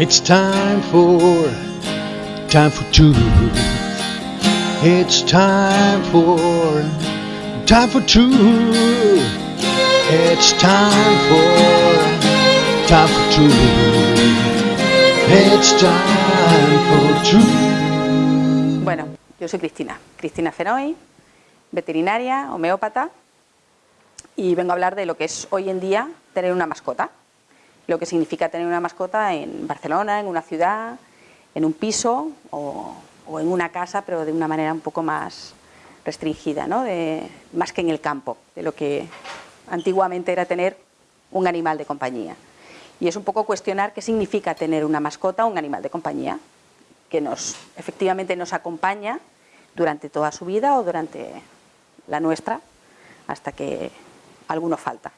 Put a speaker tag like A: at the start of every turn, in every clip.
A: It's time for, time for two. It's time for, time for two. It's time for, time for two. It's time for two.
B: Bueno, yo soy Cristina, Cristina Fenoy, veterinaria, homeópata, y vengo a hablar de lo que es hoy en día tener una mascota, lo que significa tener una mascota en Barcelona, en una ciudad, en un piso o, en una casa, pero de una manera un poco más restringida, ¿no? de, más que en el campo, de lo que antiguamente era tener un animal de compañía. Y es un poco cuestionar qué significa tener una mascota o un animal de compañía, que nos, efectivamente nos acompaña durante toda su vida o durante la nuestra, hasta que alguno falta.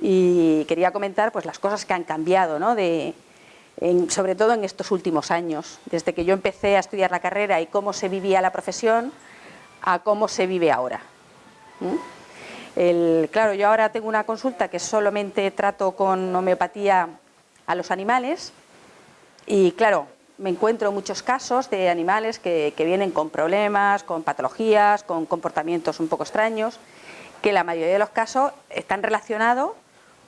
B: Y quería comentar pues, las cosas que han cambiado, ¿no? de, en, sobre todo en estos últimos años, desde que yo empecé a estudiar la carrera y cómo se vivía la profesión a cómo se vive ahora. El, claro, yo ahora tengo una consulta que solamente trato con homeopatía a los animales y claro, me encuentro muchos casos de animales que, que, vienen con problemas, con patologías, con comportamientos un poco extraños, que la mayoría de los casos están relacionados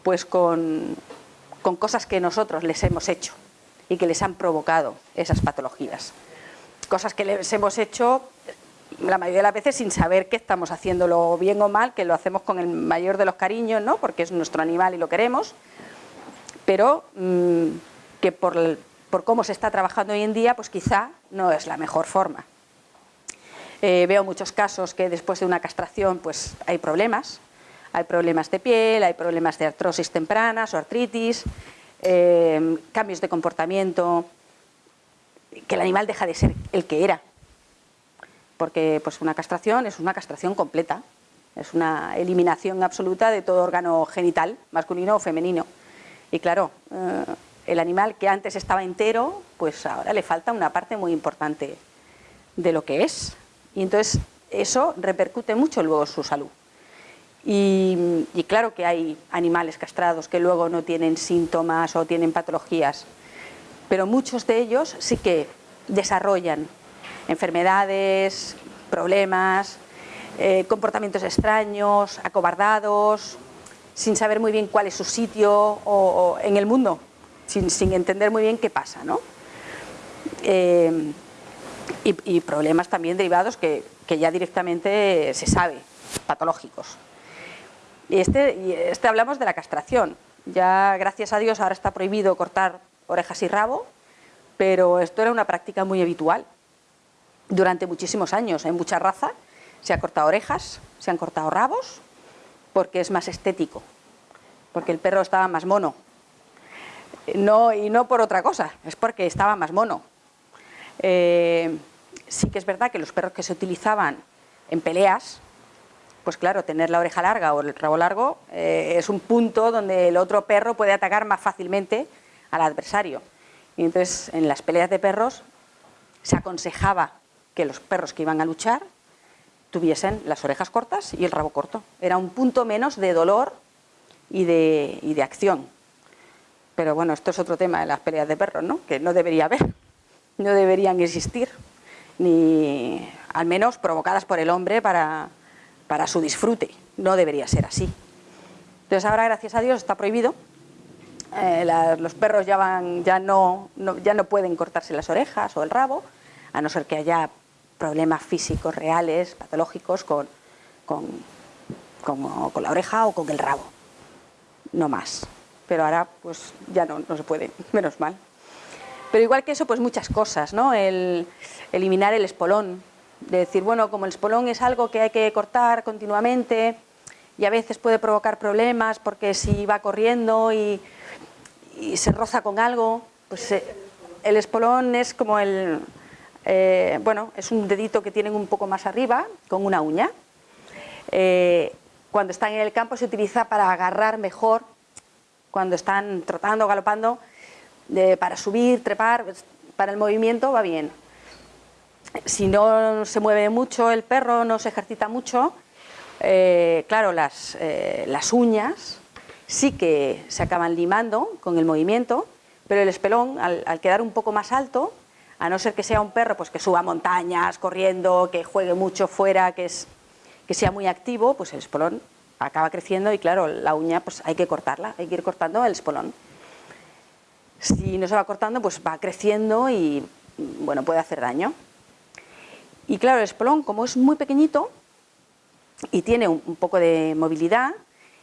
B: pues con, con cosas que nosotros les hemos hecho y que les han provocado esas patologías. Cosas que les hemos hecho la mayoría de las veces sin saber que estamos haciéndolo bien o mal, que lo hacemos con el mayor de los cariños, ¿no? porque es nuestro animal y lo queremos, pero mmm, que por, por, cómo se está trabajando hoy en día, pues quizá no es la mejor forma. Eh, veo muchos casos que después de una castración pues hay problemas, hay problemas de piel, hay problemas de artrosis tempranas o artritis, eh, cambios de comportamiento, que el animal deja de ser el que era, porque pues una castración es una castración completa, es una eliminación absoluta de todo órgano genital, masculino o femenino. Y claro, eh, el animal que antes estaba entero, pues ahora le falta una parte muy importante de lo que es. Y entonces eso repercute mucho luego en su salud. Y, claro que hay animales castrados que luego no tienen síntomas o tienen patologías, pero muchos de ellos sí que desarrollan enfermedades, problemas, eh, comportamientos extraños, acobardados, sin saber muy bien cuál es su sitio o, en el mundo, sin, entender muy bien qué pasa. ¿no? Eh, y, problemas también derivados que, ya directamente se sabe, patológicos. Y este, y este hablamos de la castración. Ya, gracias a Dios, ahora está prohibido cortar orejas y rabo, pero esto era una práctica muy habitual durante muchísimos años. En mucha raza se han cortado orejas, se han cortado rabos, porque es más estético, porque el perro estaba más mono. No, y no por otra cosa, es porque estaba más mono. Eh, sí que es verdad que los perros que se utilizaban en peleas, pues claro, tener la oreja larga o el rabo largo eh, es un punto donde el otro perro puede atacar más fácilmente al adversario. Y entonces en las peleas de perros se aconsejaba que los perros que iban a luchar tuviesen las orejas cortas y el rabo corto. Era un punto menos de dolor y de, y de acción. Pero bueno, esto es otro tema de las peleas de perros, ¿no? que no debería haber, no deberían existir, ni al menos provocadas por el hombre para, para su disfrute. No debería ser así. Entonces ahora, gracias a Dios, está prohibido. Eh, los perros ya, van, ya, no, ya no pueden cortarse las orejas o el rabo, a no ser que haya problemas físicos reales, patológicos, con, la oreja o con el rabo. No más. Pero ahora pues ya no, no se puede, menos mal. Pero igual que eso, pues muchas cosas, ¿no? El eliminar el espolón. De decir, bueno, como el espolón es algo que hay que cortar continuamente y a veces puede provocar problemas porque si va corriendo y, se roza con algo, pues eh, el espolón es como el, eh, bueno, es un dedito que tienen un poco más arriba, con una uña. Eh, cuando están en el campo se utiliza para agarrar mejor, cuando están trotando, galopando, para subir, trepar, pues, para el movimiento va bien. Si no se mueve mucho el perro, no se ejercita mucho, eh, claro, las, eh, las uñas sí que se acaban limando con el movimiento, Pero el espelón, al, quedar un poco más alto, a no ser que sea un perro pues, que suba montañas corriendo, que juegue mucho fuera, que, es, que sea muy activo, pues el espolón acaba creciendo y claro, la uña pues hay que cortarla, hay que ir cortando el espolón. Si no se va cortando, pues va creciendo y bueno, puede hacer daño. Y claro, el espolón, como es muy pequeñito y tiene un, poco de movilidad,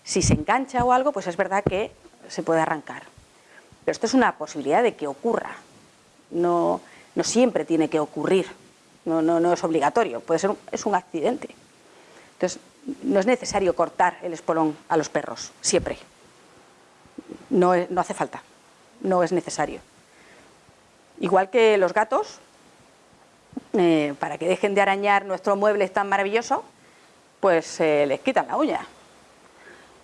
B: si se engancha o algo, pues es verdad que se puede arrancar. Pero esto es una posibilidad de que ocurra. No, no siempre tiene que ocurrir. No, no, no es obligatorio. Puede ser es un accidente. Entonces, no es necesario cortar el espolón a los perros, siempre. No, no hace falta. No es necesario. Igual que los gatos, eh, para que dejen de arañar nuestro mueble tan maravilloso, pues eh, les quitan la uña.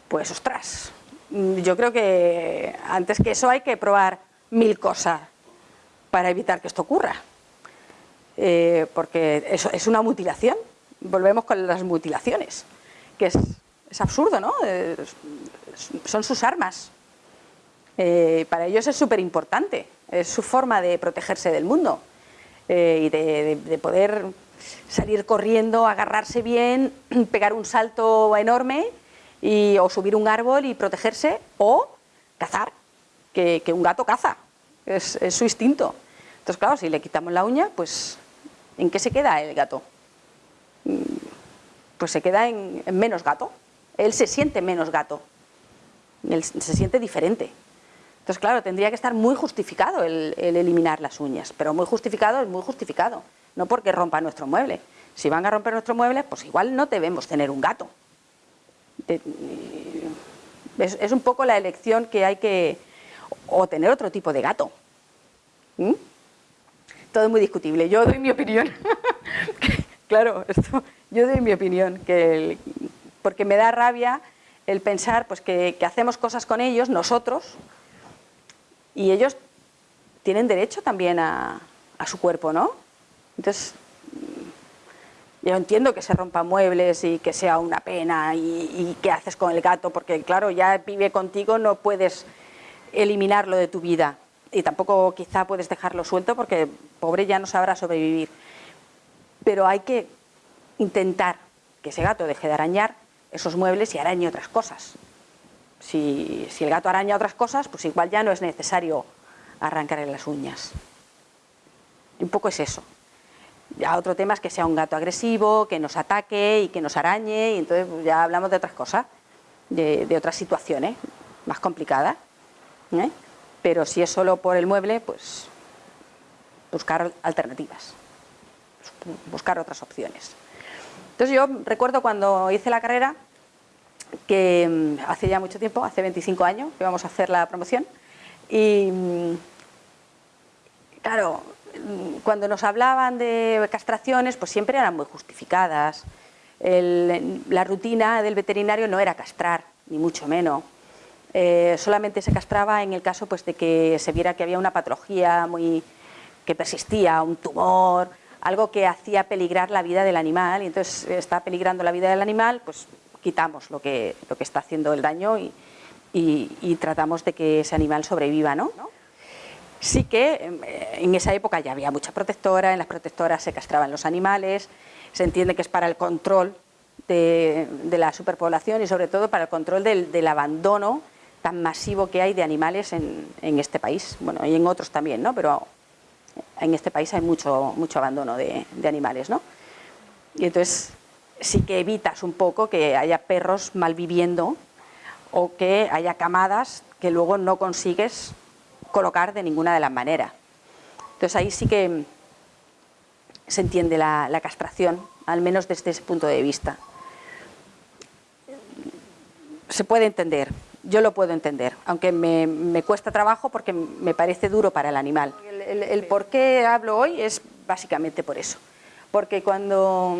B: Pues ostras, yo creo que antes que eso hay que probar mil cosas para evitar que esto ocurra. Eh, porque eso es una mutilación. Volvemos con las mutilaciones, que es, absurdo, ¿no? son sus armas. para ellos es súper importante, es su forma de protegerse del mundo. Eh, y de, poder salir corriendo, agarrarse bien, pegar un salto enorme y, o subir un árbol y protegerse o cazar, que, un gato caza, es, su instinto. Entonces, claro, si le quitamos la uña, pues ¿en qué se queda el gato? Mm, pues se queda en, menos gato. Él se siente menos gato, él se siente diferente. Entonces, claro, tendría que estar muy justificado el, eliminar las uñas, pero muy justificado es muy justificado, no porque rompa nuestro mueble. Si van a romper nuestro mueble, pues igual no debemos tener un gato. Es, un poco la elección que hay que... o tener otro tipo de gato. ¿Mm? Todo es muy discutible. Yo doy mi opinión. claro, esto, yo doy mi opinión, que porque me da rabia el pensar pues, que hacemos cosas con ellos, nosotros, y ellos tienen derecho también a, su cuerpo, ¿no? Entonces, yo entiendo que se rompan muebles y que sea una pena y, qué haces con el gato, porque claro, ya vive contigo, no puedes eliminarlo de tu vida y tampoco quizá puedes dejarlo suelto porque pobre ya no sabrá sobrevivir. Pero hay que intentar que ese gato deje de arañar esos muebles y arañe otras cosas. Si, el gato araña otras cosas, pues igual ya no es necesario arrancarle las uñas. Un poco es eso. Ya otro tema es que sea un gato agresivo, que nos ataque y que nos arañe, y entonces pues, ya hablamos de otras cosas, de, otras situaciones más complicadas. ¿eh? Pero si es solo por el mueble, pues buscar alternativas, buscar otras opciones. Entonces yo recuerdo cuando hice la carrera, que mm, hace ya mucho tiempo, hace 25 años, que vamos a hacer la promoción. Y mm, claro, mm, cuando nos hablaban de castraciones, pues siempre eran muy justificadas. la rutina del veterinario no era castrar, ni mucho menos. Eh, solamente se castraba en el caso pues, de que se viera que había una patología muy, que persistía, un tumor, algo que hacía peligrar la vida del animal, y entonces está peligrando la vida del animal, pues quitamos lo que, lo que está haciendo el daño y, tratamos de que ese animal sobreviva. ¿no? Sí que em, en esa época ya había mucha protectora, en las protectoras se castraban los animales, se entiende que es para el control de, la superpoblación y sobre todo para el control del, abandono tan masivo que hay de animales en, este país, bueno, y en otros también, ¿no? pero en este país hay mucho, mucho abandono de, de animales. ¿no? Y entonces sí que evitas un poco que haya perros malviviendo o que haya camadas que luego no consigues colocar de ninguna de las maneras. Entonces ahí sí que se entiende la, castración, al menos desde ese punto de vista. Se puede entender, yo lo puedo entender, aunque me, cuesta trabajo porque me parece duro para el animal. el por qué hablo hoy es básicamente por eso, porque cuando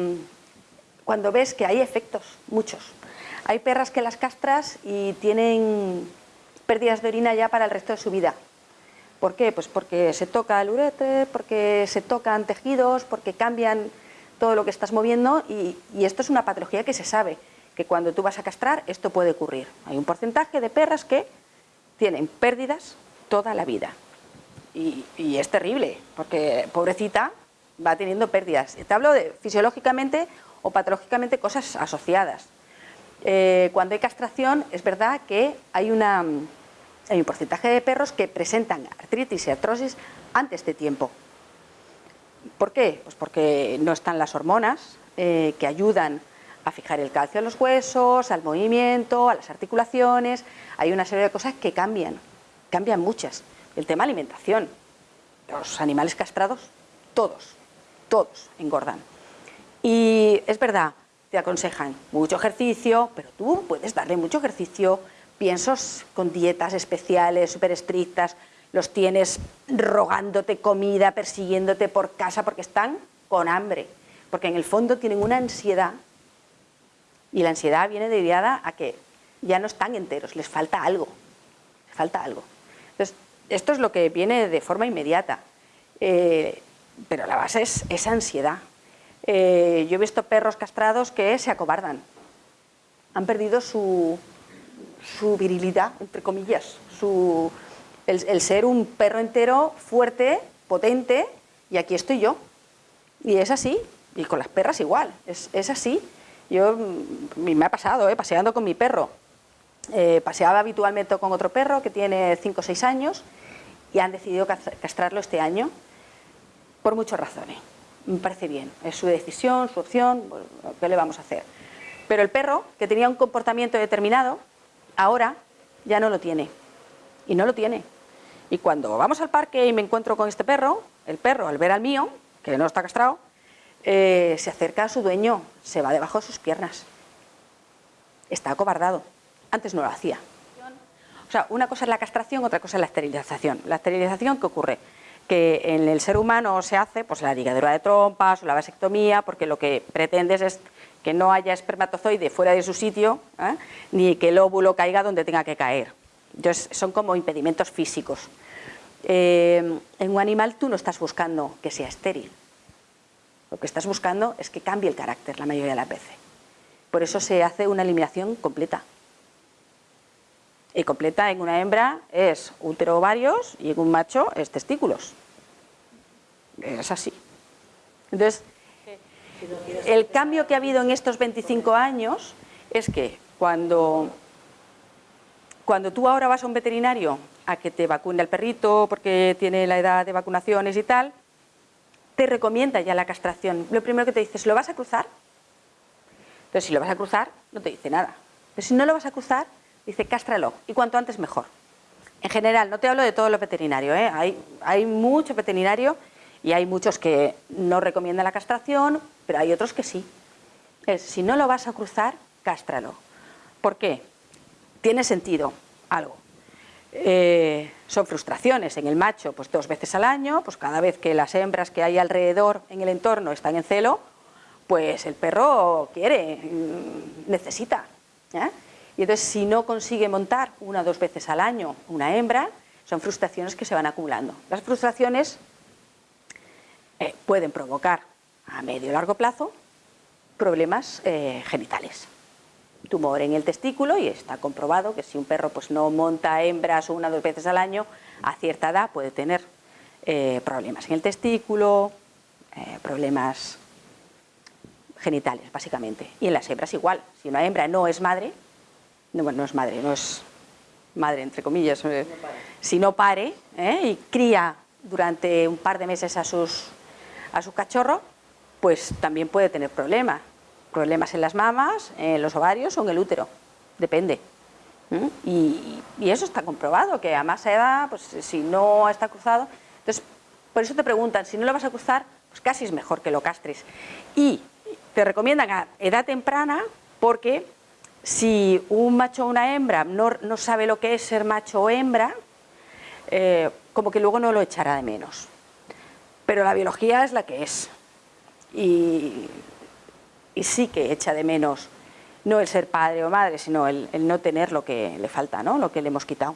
B: cuando ves que hay efectos, muchos. Hay perras que las castras y tienen pérdidas de orina ya para el resto de su vida. ¿Por qué? Pues porque se toca el uretre, porque se tocan tejidos, porque cambian todo lo que estás moviendo y, esto es una patología que se sabe, que cuando tú vas a castrar esto puede ocurrir. Hay un porcentaje de perras que tienen pérdidas toda la vida y, y es terrible, porque pobrecita va teniendo pérdidas. Te hablo de fisiológicamente o patológicamente cosas asociadas. Eh, cuando hay castración es verdad que hay, un porcentaje de perros que presentan artritis y artrosis antes de tiempo. ¿Por qué? Pues porque no están las hormonas eh, que ayudan a fijar el calcio a los huesos, al movimiento, a las articulaciones. Hay una serie de cosas que cambian, cambian muchas. El tema alimentación. Los animales castrados, todos, todos engordan. Y es verdad, te aconsejan mucho ejercicio, pero tú puedes darle mucho ejercicio, piensos con dietas especiales, súper estrictas, los tienes rogándote comida, persiguiéndote por casa porque están con hambre, porque en el fondo tienen una ansiedad y la ansiedad viene derivada a que ya no están enteros, les falta algo, les falta algo. Entonces, esto es lo que viene de forma inmediata, eh, pero la base es esa ansiedad, eh, yo he visto perros castrados que se acobardan. Han perdido su, virilidad, entre comillas, el, ser un perro entero fuerte, potente, y aquí estoy yo. Y es así, y con las perras igual, es, así. Yo, mm, me ha pasado, eh, paseando con mi perro. Eh, paseaba habitualmente con otro perro que tiene 5 o 6 años y han decidido castrarlo este año por muchas razones me parece bien, es su decisión, su opción, ¿qué le vamos a hacer? Pero el perro, que tenía un comportamiento determinado, ahora ya no lo tiene, y no lo tiene. Y cuando vamos al parque y me encuentro con este perro, el perro al ver al mío, que no está castrado, eh, se acerca a su dueño, se va debajo de sus piernas. Está acobardado. Antes no lo hacía. O sea, una cosa es la castración, otra cosa es la esterilización. La esterilización, ¿qué ocurre? Que en el ser humano se hace pues la ligadura de trompas o la vasectomía, porque lo que pretendes es que no haya espermatozoide fuera de su sitio, ¿eh? ni que el óvulo caiga donde tenga que caer. Entonces, son como impedimentos físicos. Eh, en un animal tú no estás buscando que sea estéril. Lo que estás buscando es que cambie el carácter la mayoría de las veces. Por eso se hace una eliminación completa. Y completa en una hembra es útero ovarios y en un macho es testículos. Es así. Entonces, el cambio que ha habido en estos 25 años es que cuando, cuando tú ahora vas a un veterinario a que te vacune al perrito porque tiene la edad de vacunaciones y tal, te recomienda ya la castración. Lo primero que te dice es, ¿lo vas a cruzar? Entonces, si lo vas a cruzar, no te dice nada. Pero si no lo vas a cruzar, dice cástralo y cuanto antes mejor. En general, no te hablo de todos los veterinarios, ¿eh? hay, hay mucho veterinario y hay muchos que no recomiendan la castración, pero hay otros que sí. Es, si no lo vas a cruzar, cástralo. ¿Por qué? Tiene sentido algo. Eh, son frustraciones en el macho, pues dos veces al año, pues cada vez que las hembras que hay alrededor en el entorno están en celo, pues el perro quiere, mm, necesita. ¿eh? Y entonces si no consigue montar una o dos veces al año una hembra, son frustraciones que se van acumulando. Las frustraciones eh, pueden provocar a medio o largo plazo problemas eh, genitales. Tumor en el testículo y está comprobado que si un perro pues, no monta hembras una o dos veces al año, a cierta edad puede tener eh, problemas en el testículo, problemas genitales básicamente. Y en las hembras igual, si una hembra no es madre, no, bueno, no es madre, no es madre entre comillas, eh, si no pare ¿eh? y cría durante un par de meses a, sus, a su cachorro, pues también puede tener problemas. Problemas en las mamas, en los ovarios o en el útero, depende. Y, y, eso está comprobado, que a más edad, pues si no está cruzado, entonces por eso te preguntan, si no lo vas a cruzar, pues casi es mejor que lo castres. Y te recomiendan a edad temprana porque si un macho o una hembra no, sabe lo que es ser macho o hembra, eh, como que luego no lo echará de menos. Pero la biología es la que es. Y, sí que echa de menos no el ser padre o madre, sino el, no tener lo que le falta, ¿no? lo que le hemos quitado.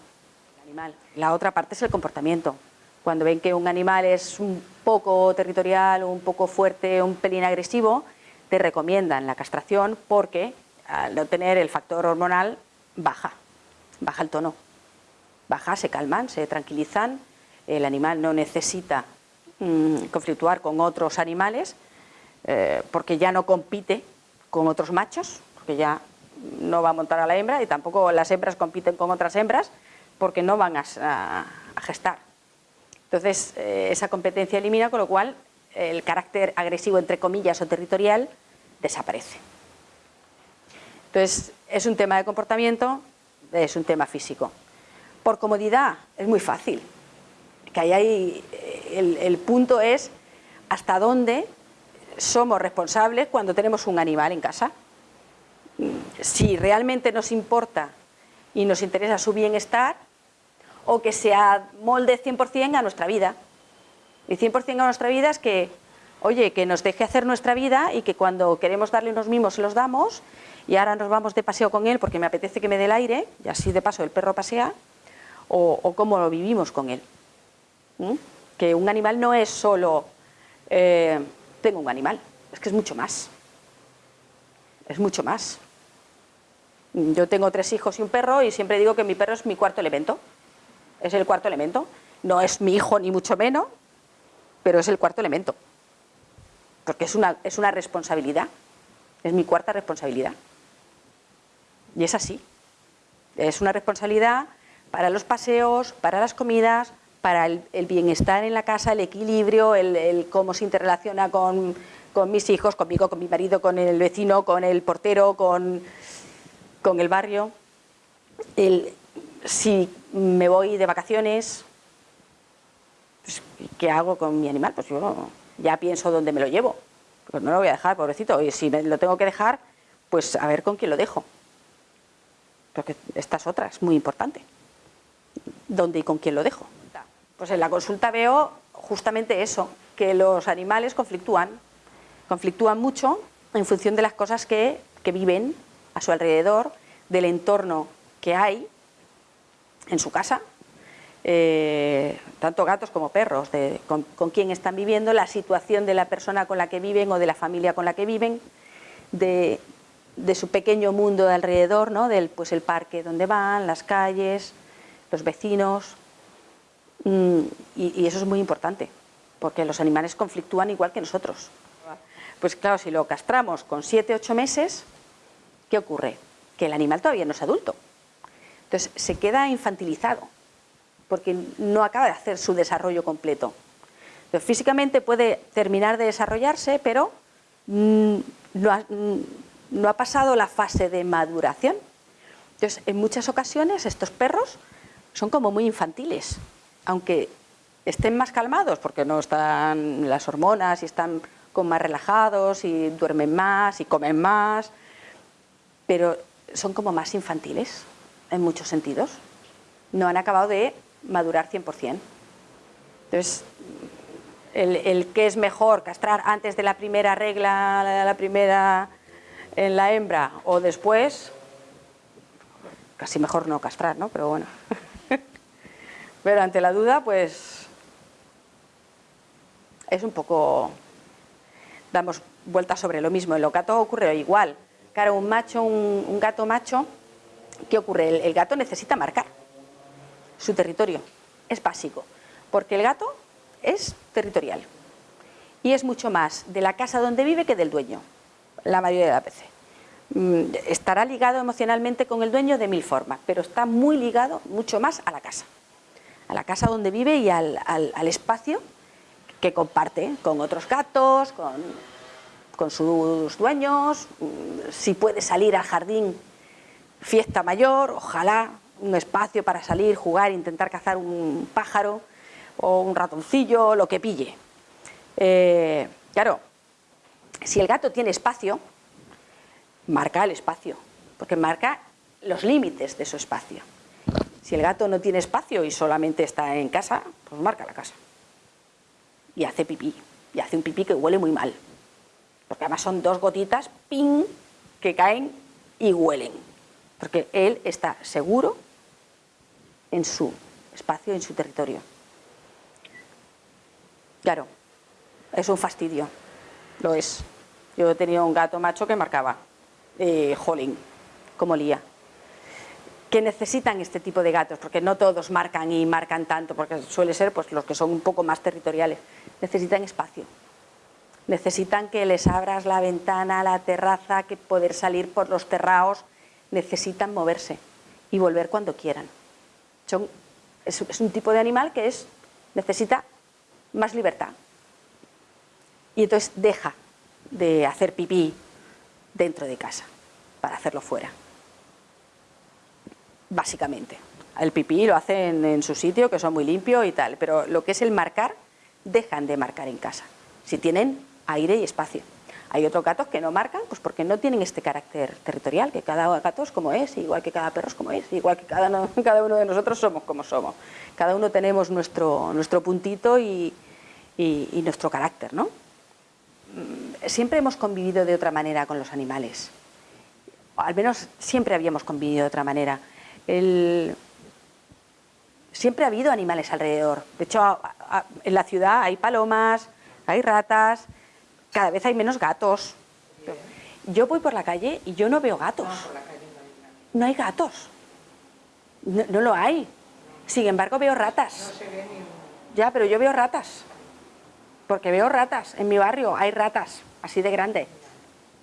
B: Animal. La otra parte es el comportamiento. Cuando ven que un animal es un poco territorial, un poco fuerte, un pelín agresivo, te recomiendan la castración porque al no tener el factor hormonal, baja, baja el tono. Baja, se calman, se tranquilizan, el animal no necesita mm, conflictuar con otros animales eh, porque ya no compite con otros machos, porque ya no va a montar a la hembra y tampoco las hembras compiten con otras hembras porque no van a, gestar. Entonces, eh, esa competencia elimina, con lo cual el carácter agresivo, entre comillas, o territorial, desaparece. Entonces, es un tema de comportamiento, es un tema físico. Por comodidad, es muy fácil. Que ahí el, el punto es hasta dónde somos responsables cuando tenemos un animal en casa. Si realmente nos importa y nos interesa su bienestar, o que se molde 100% a nuestra vida. Y 100% a nuestra vida es que, oye, que nos deje hacer nuestra vida y que cuando queremos darle unos mimos se los damos y ahora nos vamos de paseo con él porque me apetece que me dé el aire y así de paso el perro pasea o, cómo lo vivimos con él. ¿Mm? Que un animal no es solo eh, tengo un animal, es que es mucho más. Es mucho más. Yo tengo tres hijos y un perro y siempre digo que mi perro es mi cuarto elemento. Es el cuarto elemento. No es mi hijo ni mucho menos, pero es el cuarto elemento. Porque es una, es una responsabilidad. Es mi cuarta responsabilidad. Y es así. Es una responsabilidad para los paseos, para las comidas, para el, bienestar en la casa, el equilibrio, el, cómo se interrelaciona con, mis hijos, conmigo, con mi marido, con el vecino, con el portero, con, con el barrio. El, si me voy de vacaciones, pues, ¿qué hago con mi animal? Pues yo ya pienso dónde me lo llevo. Pues no lo voy a dejar, pobrecito. Y si lo tengo que dejar, pues a ver con quién lo dejo. Porque esta es otra, es muy importante. ¿Dónde y con quién lo dejo? Pues en la consulta veo justamente eso, que los animales conflictúan. Conflictúan mucho en función de las cosas que, viven a su alrededor, del entorno que hay en su casa, eh, tanto gatos como perros, de, con, quién están viviendo, la situación de la persona con la que viven o de la familia con la que viven, de, su pequeño mundo de alrededor, ¿no? del pues el parque donde van, las calles, los vecinos, mm, y, eso es muy importante, porque los animales conflictúan igual que nosotros. Pues claro, si lo castramos con 7, 8 meses, ¿qué ocurre? Que el animal todavía no es adulto. Entonces se queda infantilizado, porque no acaba de hacer su desarrollo completo. Entonces, físicamente puede terminar de desarrollarse, pero mm, mm, no, ha, pasado la fase de maduración. Entonces, en muchas ocasiones estos perros son como muy infantiles, aunque estén más calmados, porque no están las hormonas y están con más relajados y duermen más y comen más, pero son como más infantiles en muchos sentidos. No han acabado de madurar 100%. Entonces, el, el que es mejor castrar antes de la primera regla, la primera en la hembra o después, casi mejor no castrar, ¿no? Pero bueno. Pero ante la duda, pues es un poco, damos vueltas sobre lo mismo. En lo gato ocurre igual. Claro, un macho, un gato macho ¿Qué ocurre? El, gato necesita marcar su territorio, es básico, porque el gato es territorial y es mucho más de la casa donde vive que del dueño, la mayoría de las veces. Mm, estará ligado emocionalmente con el dueño de mil formas, pero está muy ligado mucho más a la casa, a la casa donde vive y al, espacio que comparte con otros gatos, con, con sus dueños, mm, si puede salir al jardín fiesta mayor, ojalá un espacio para salir, jugar, intentar cazar un pájaro o un ratoncillo, lo que pille. Eh, claro, si el gato tiene espacio, marca el espacio, porque marca los límites de su espacio. Si el gato no tiene espacio y solamente está en casa, pues marca la casa. Y hace pipí, y hace un pipí que huele muy mal. Porque además son dos gotitas, ping, que caen y huelen porque él está seguro en su espacio, en su territorio. Claro, es un fastidio, lo es. Yo he tenido un gato macho que marcaba, eh, jolín, como lía. que necesitan este tipo de gatos, porque no todos marcan y marcan tanto, porque suele ser pues, los que son un poco más territoriales, necesitan espacio. Necesitan que les abras la ventana, la terraza, que poder salir por los terraos, necesitan moverse y volver cuando quieran. Son, es, es un tipo de animal que es, necesita más libertad. Y entonces deja de hacer pipí dentro de casa para hacerlo fuera. Básicamente. El pipí lo hacen en su sitio, que son muy limpios y tal, pero lo que es el marcar, dejan de marcar en casa, si tienen aire y espacio. Hay otros gatos que no marcan, pues porque no tienen este carácter territorial, que cada gato es como es, igual que cada perro es como es, igual que cada, uno de nosotros somos como somos. Cada uno tenemos nuestro, nuestro puntito y nuestro carácter, ¿no? Mm, siempre hemos convivido de otra manera con los animales. Al menos siempre habíamos convivido de otra manera. Siempre ha habido animales alrededor. De hecho, en la ciudad hay palomas, hay ratas, cada vez hay menos gatos. Yo voy por la calle y yo no veo gatos. No hay gatos. No, no lo hay. Sin embargo, veo ratas. Ya, pero yo veo ratas porque veo ratas en mi barrio, hay ratas así de grandes,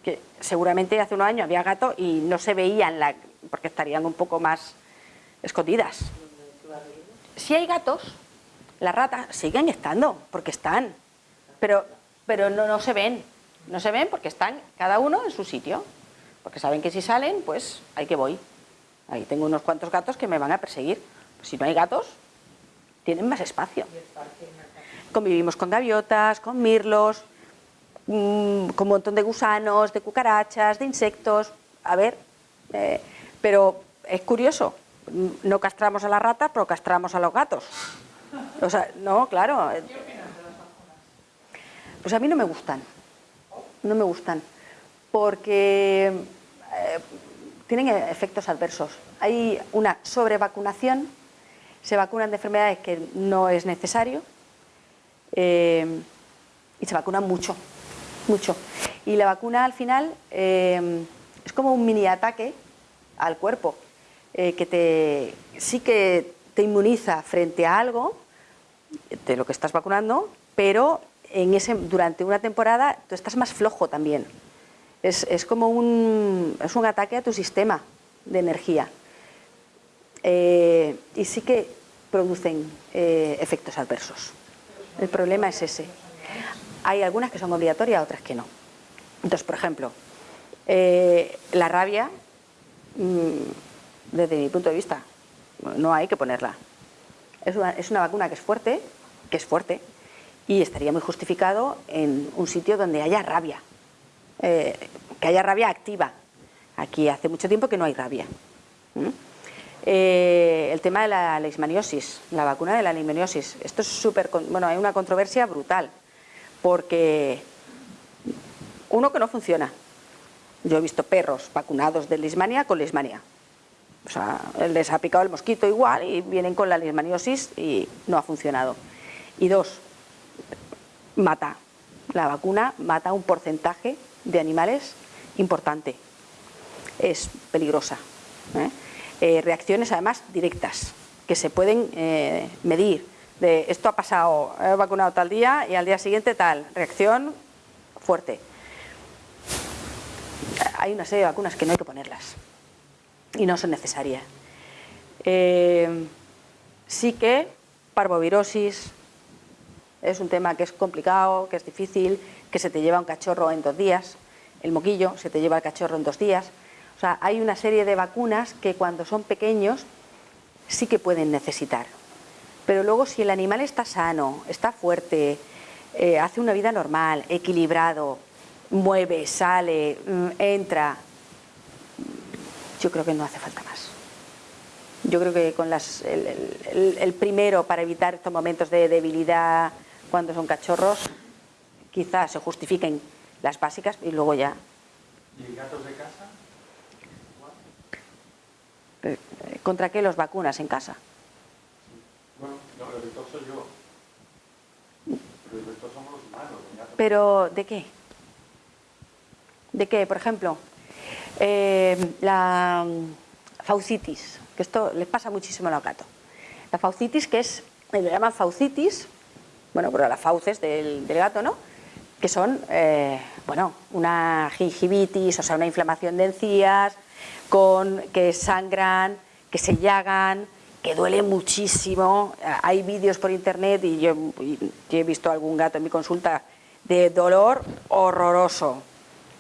B: que seguramente hace unos años había gatos y no se veían, la, porque estarían un poco más escondidas. Si hay gatos, las ratas siguen estando, porque están, pero, pero no, no se ven, no se ven porque están cada uno en su sitio, porque saben que si salen, pues ahí que voy. Ahí tengo unos cuantos gatos que me van a perseguir. si no hay gatos, tienen más espacio. Convivimos con gaviotas, con mirlos, mm, con un montón de gusanos, de cucarachas, de insectos. A ver, eh, pero es curioso, no castramos a las ratas, pero castramos a los gatos. O sea, no, claro. ¿Qué opinas de las? Pues a mí no me gustan. No me gustan. Porque eh, tienen efectos adversos. Hay una sobrevacunación, se vacunan de enfermedades que no es necesario, eh, y se vacunan mucho, mucho. Y la vacuna al final eh, es como un mini ataque al cuerpo, eh, que te, sí que te inmuniza frente a algo de lo que estás vacunando, pero en ese, durante una temporada tú estás más flojo también. Es, es como un, es un ataque a tu sistema de energía. y sí que producen efectos adversos. El problema es ese. Hay algunas que son obligatorias, otras que no. Entonces, por ejemplo, eh, la rabia, mm, desde mi punto de vista, no hay que ponerla. Es una, vacuna que es fuerte, que es fuerte, y estaría muy justificado en un sitio donde haya rabia, eh, que haya rabia activa. Aquí hace mucho tiempo que no hay rabia. Eh, el tema de la leishmaniosis, la vacuna de la leishmaniosis. Esto es súper, bueno, hay una controversia brutal, porque uno que no funciona. Yo he visto perros vacunados de leishmania con leishmania. O sea, les ha picado el mosquito igual y vienen con la leishmaniosis y no ha funcionado. Y dos, mata. La vacuna mata un porcentaje de animales importante. Es peligrosa. ¿eh? Eh, reacciones además directas, que se pueden eh, medir. De esto ha pasado, he vacunado tal día y al día siguiente tal, reacción fuerte. Hay una serie de vacunas que no hay que ponerlas y no son necesarias. Eh, sí que parvovirosis es un tema que es complicado, que es difícil, que se te lleva un cachorro en dos días, el moquillo se te lleva el cachorro en dos días, o sea, hay una serie de vacunas que cuando son pequeños sí que pueden necesitar. Pero luego si el animal está sano, está fuerte, eh, hace una vida normal, equilibrado, mueve, sale, mm, entra, yo creo que no hace falta más. Yo creo que con las, el, primero para evitar estos momentos de debilidad cuando son cachorros, quizás se justifiquen las básicas y luego ya.
C: ¿Y gatos de casa?
B: Eh, ¿Contra qué los vacunas en casa?
C: Bueno, no, el soy yo. Pero el somos los humanos.
B: ¿Pero de qué? ¿De qué? Por ejemplo, eh, la faucitis, que esto les pasa muchísimo a los gatos. La faucitis, que es, le llaman faucitis, bueno, pero las fauces del, gato, ¿no? Que son, eh, bueno, una gingivitis, o sea, una inflamación de encías, con, que sangran, que se llagan, que duele muchísimo. Hay vídeos por internet y yo, he visto algún gato en mi consulta de dolor horroroso,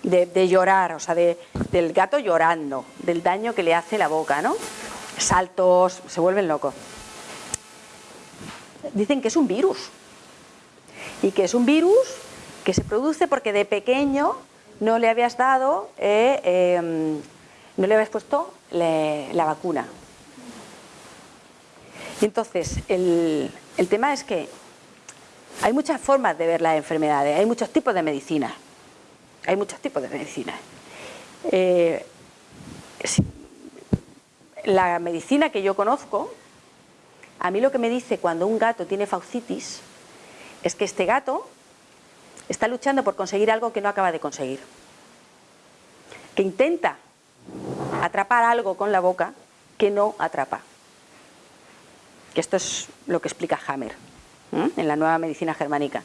B: de, llorar, o sea, del gato llorando, del daño que le hace la boca, ¿no? Saltos, se vuelven locos. Dicen que es un virus y que es un virus que se produce porque de pequeño no le habías dado, eh, em, no le habías puesto la vacuna. Y entonces, el, tema es que hay muchas formas de ver las enfermedades, hay muchos tipos de medicina. Hay muchos tipos de medicina. Eh, la medicina que yo conozco, a mí lo que me dice cuando un gato tiene faucitis es que este gato está luchando por conseguir algo que no acaba de conseguir. Que intenta atrapar algo con la boca que no atrapa. Que esto es lo que explica Hammer en la nueva medicina germánica.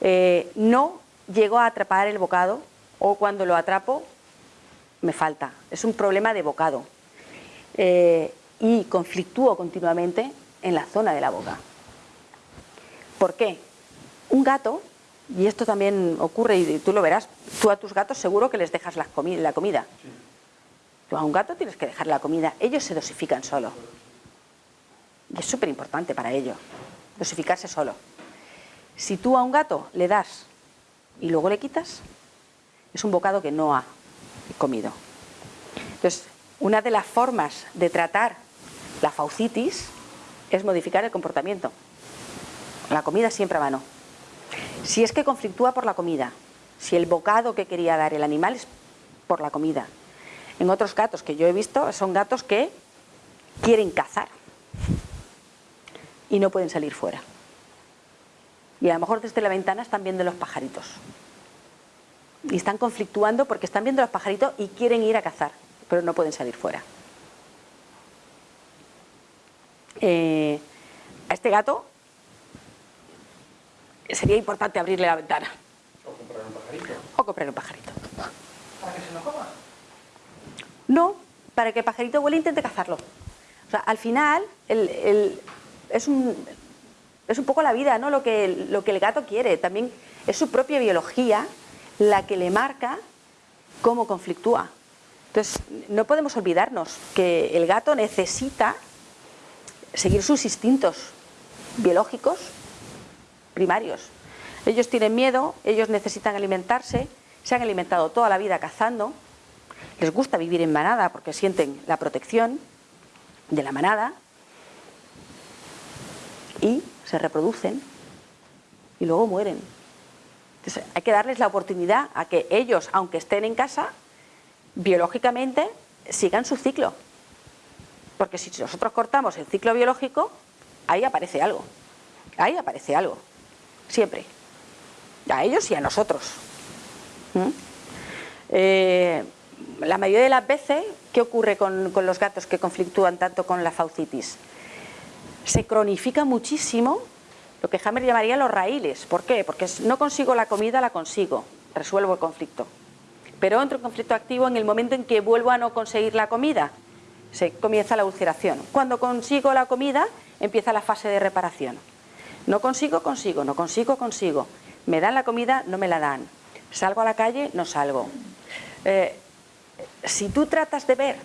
B: Eh, no llego a atrapar el bocado o cuando lo atrapo me falta. Es un problema de bocado. Eh, y conflictúo continuamente en la zona de la boca. ¿Por qué? Un gato, y esto también ocurre y tú lo verás, tú a tus gatos seguro que les dejas la comida. Tú a un gato tienes que dejar la comida, ellos se dosifican solo. Y es súper importante para ellos, dosificarse solo. Si tú a un gato le das y luego le quitas, es un bocado que no ha comido. Entonces, una de las formas de tratar la faucitis es modificar el comportamiento. La comida siempre a mano. Si es que conflictúa por la comida, si el bocado que quería dar el animal es por la comida. En otros gatos que yo he visto son gatos que quieren cazar y no pueden salir fuera. Y a lo mejor desde la ventana están viendo los pajaritos. Y están conflictuando porque están viendo los pajaritos y quieren ir a cazar, pero no pueden salir fuera. Eh, a este gato sería importante abrirle la ventana.
C: O comprar un pajarito.
B: O comprar un pajarito.
C: ¿Para que se lo coma?
B: No, para que el pajarito vuelva e intente cazarlo. O sea, al final, es un, es un poco la vida, ¿no? Lo que, lo que el gato quiere. También es su propia biología la que le marca cómo conflictúa. Entonces, no podemos olvidarnos que el gato necesita seguir sus instintos biológicos primarios. Ellos tienen miedo, ellos necesitan alimentarse, se han alimentado toda la vida cazando, les gusta vivir en manada porque sienten la protección de la manada y se reproducen y luego mueren. Entonces, hay que darles la oportunidad a que ellos, aunque estén en casa, biológicamente sigan su ciclo. Porque si nosotros cortamos el ciclo biológico, ahí aparece algo. Ahí aparece algo. Siempre. A ellos y a nosotros. ¿Mm? Eh, la mayoría de las veces, ¿qué ocurre con, los gatos que conflictúan tanto con la faucitis? Se cronifica muchísimo lo que Hammer llamaría los raíles. ¿Por qué? Porque no consigo la comida, la consigo, resuelvo el conflicto. Pero entro en conflicto activo en el momento en que vuelvo a no conseguir la comida. Se comienza la ulceración. Cuando consigo la comida, empieza la fase de reparación. No consigo, consigo, no consigo, consigo. Me dan la comida, no me la dan. Salgo a la calle, no salgo. Eh, si tú tratas de ver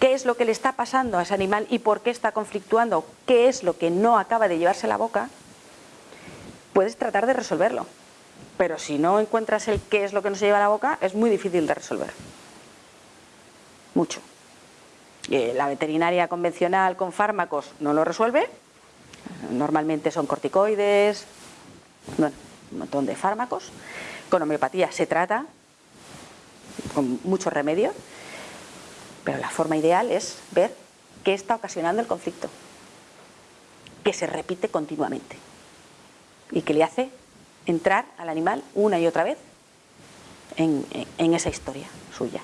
B: qué es lo que le está pasando a ese animal y por qué está conflictuando, qué es lo que no acaba de llevarse la boca, puedes tratar de resolverlo. Pero si no encuentras el qué es lo que no se lleva la boca, es muy difícil de resolver. Mucho. Eh, la veterinaria convencional con fármacos no lo resuelve. Normalmente son corticoides, bueno, un montón de fármacos. Con homeopatía se trata, con muchos remedios, pero la forma ideal es ver qué está ocasionando el conflicto, que se repite continuamente y que le hace entrar al animal una y otra vez en, esa historia suya.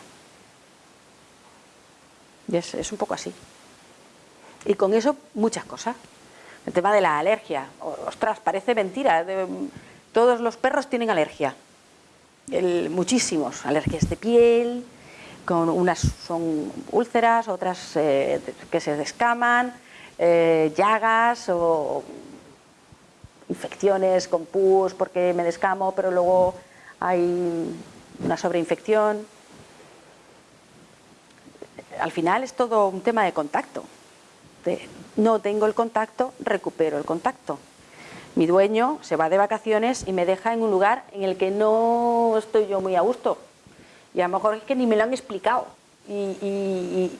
B: Y es, un poco así. Y con eso muchas cosas. El tema de la alergia. Ostras, parece mentira. todos los perros tienen alergia. Muchísimos. Alergias de piel, con unas son úlceras, otras eh, que se descaman, eh, llagas o infecciones con pus porque me descamo, pero luego hay una sobreinfección. Al final es todo un tema de contacto. no tengo el contacto, recupero el contacto. Mi dueño se va de vacaciones y me deja en un lugar en el que no estoy yo muy a gusto. Y a lo mejor es que ni me lo han explicado. Y,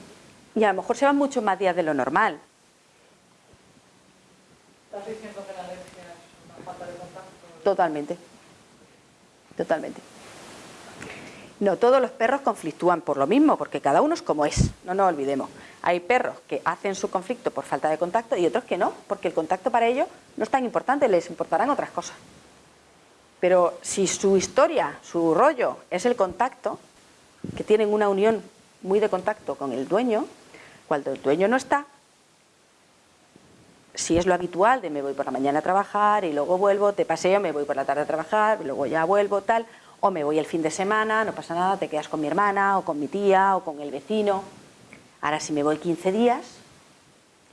B: y a lo mejor se van muchos más días de lo normal.
D: ¿Estás diciendo que la alergia es una falta de contacto?
B: Totalmente. Totalmente. No todos los perros conflictúan por lo mismo, porque cada uno es como es, no nos olvidemos. Hay perros que hacen su conflicto por falta de contacto y otros que no, porque el contacto para ellos no es tan importante, les importarán otras cosas. Pero si su historia, su rollo es el contacto, que tienen una unión muy de contacto con el dueño, cuando el dueño no está, si es lo habitual de me voy por la mañana a trabajar y luego vuelvo, te paseo, me voy por la tarde a trabajar, luego ya vuelvo, tal, o me voy el fin de semana, no pasa nada, te quedas con mi hermana o con mi tía o con el vecino. Ahora si me voy 15 días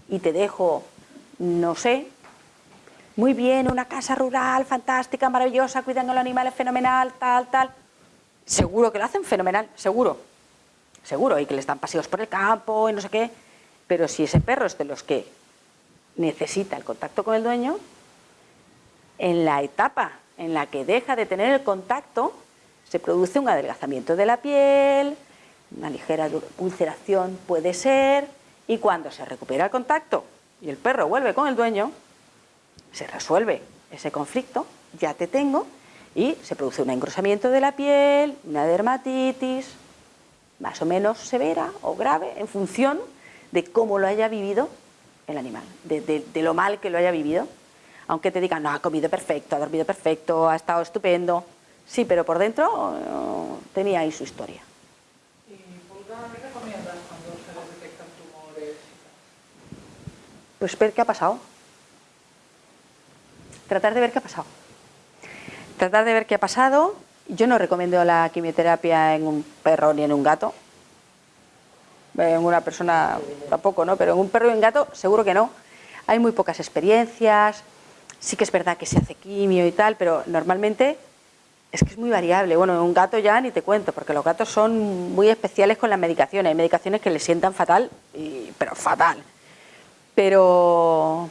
B: y te dejo, no sé, muy bien, una casa rural, fantástica, maravillosa, cuidando a los animales, fenomenal, tal, tal, seguro que lo hacen fenomenal, seguro, seguro, y que les dan paseos por el campo y no sé qué, pero si ese perro es de los que necesita el contacto con el dueño, en la etapa en la que deja de tener el contacto, se produce un adelgazamiento de la piel, una ligera ulceración puede ser, y cuando se recupera el contacto y el perro vuelve con el dueño, se resuelve ese conflicto, ya te tengo, y se produce un engrosamiento de la piel, una dermatitis, más o menos severa o grave, en función de cómo lo haya vivido el animal, de, lo mal que lo haya vivido. Aunque te digan, no, ha comido perfecto, ha dormido perfecto, ha estado estupendo. Sí, pero por dentro eh, tenía ahí su historia.
D: ¿Y Pulga, qué?
B: Pues qué ha pasado. Tratar de ver qué ha pasado. Tratar de ver qué ha pasado. Yo no recomiendo la quimioterapia en un perro ni en un gato, en una persona tampoco, ¿no? Pero en un perro y un gato seguro que no. Hay muy pocas experiencias, sí que es verdad que se hace quimio y tal, pero normalmente es que es muy variable. Bueno, en un gato ya ni te cuento, porque los gatos son muy especiales con las medicaciones. Hay medicaciones que les sientan fatal, pero fatal. Pero,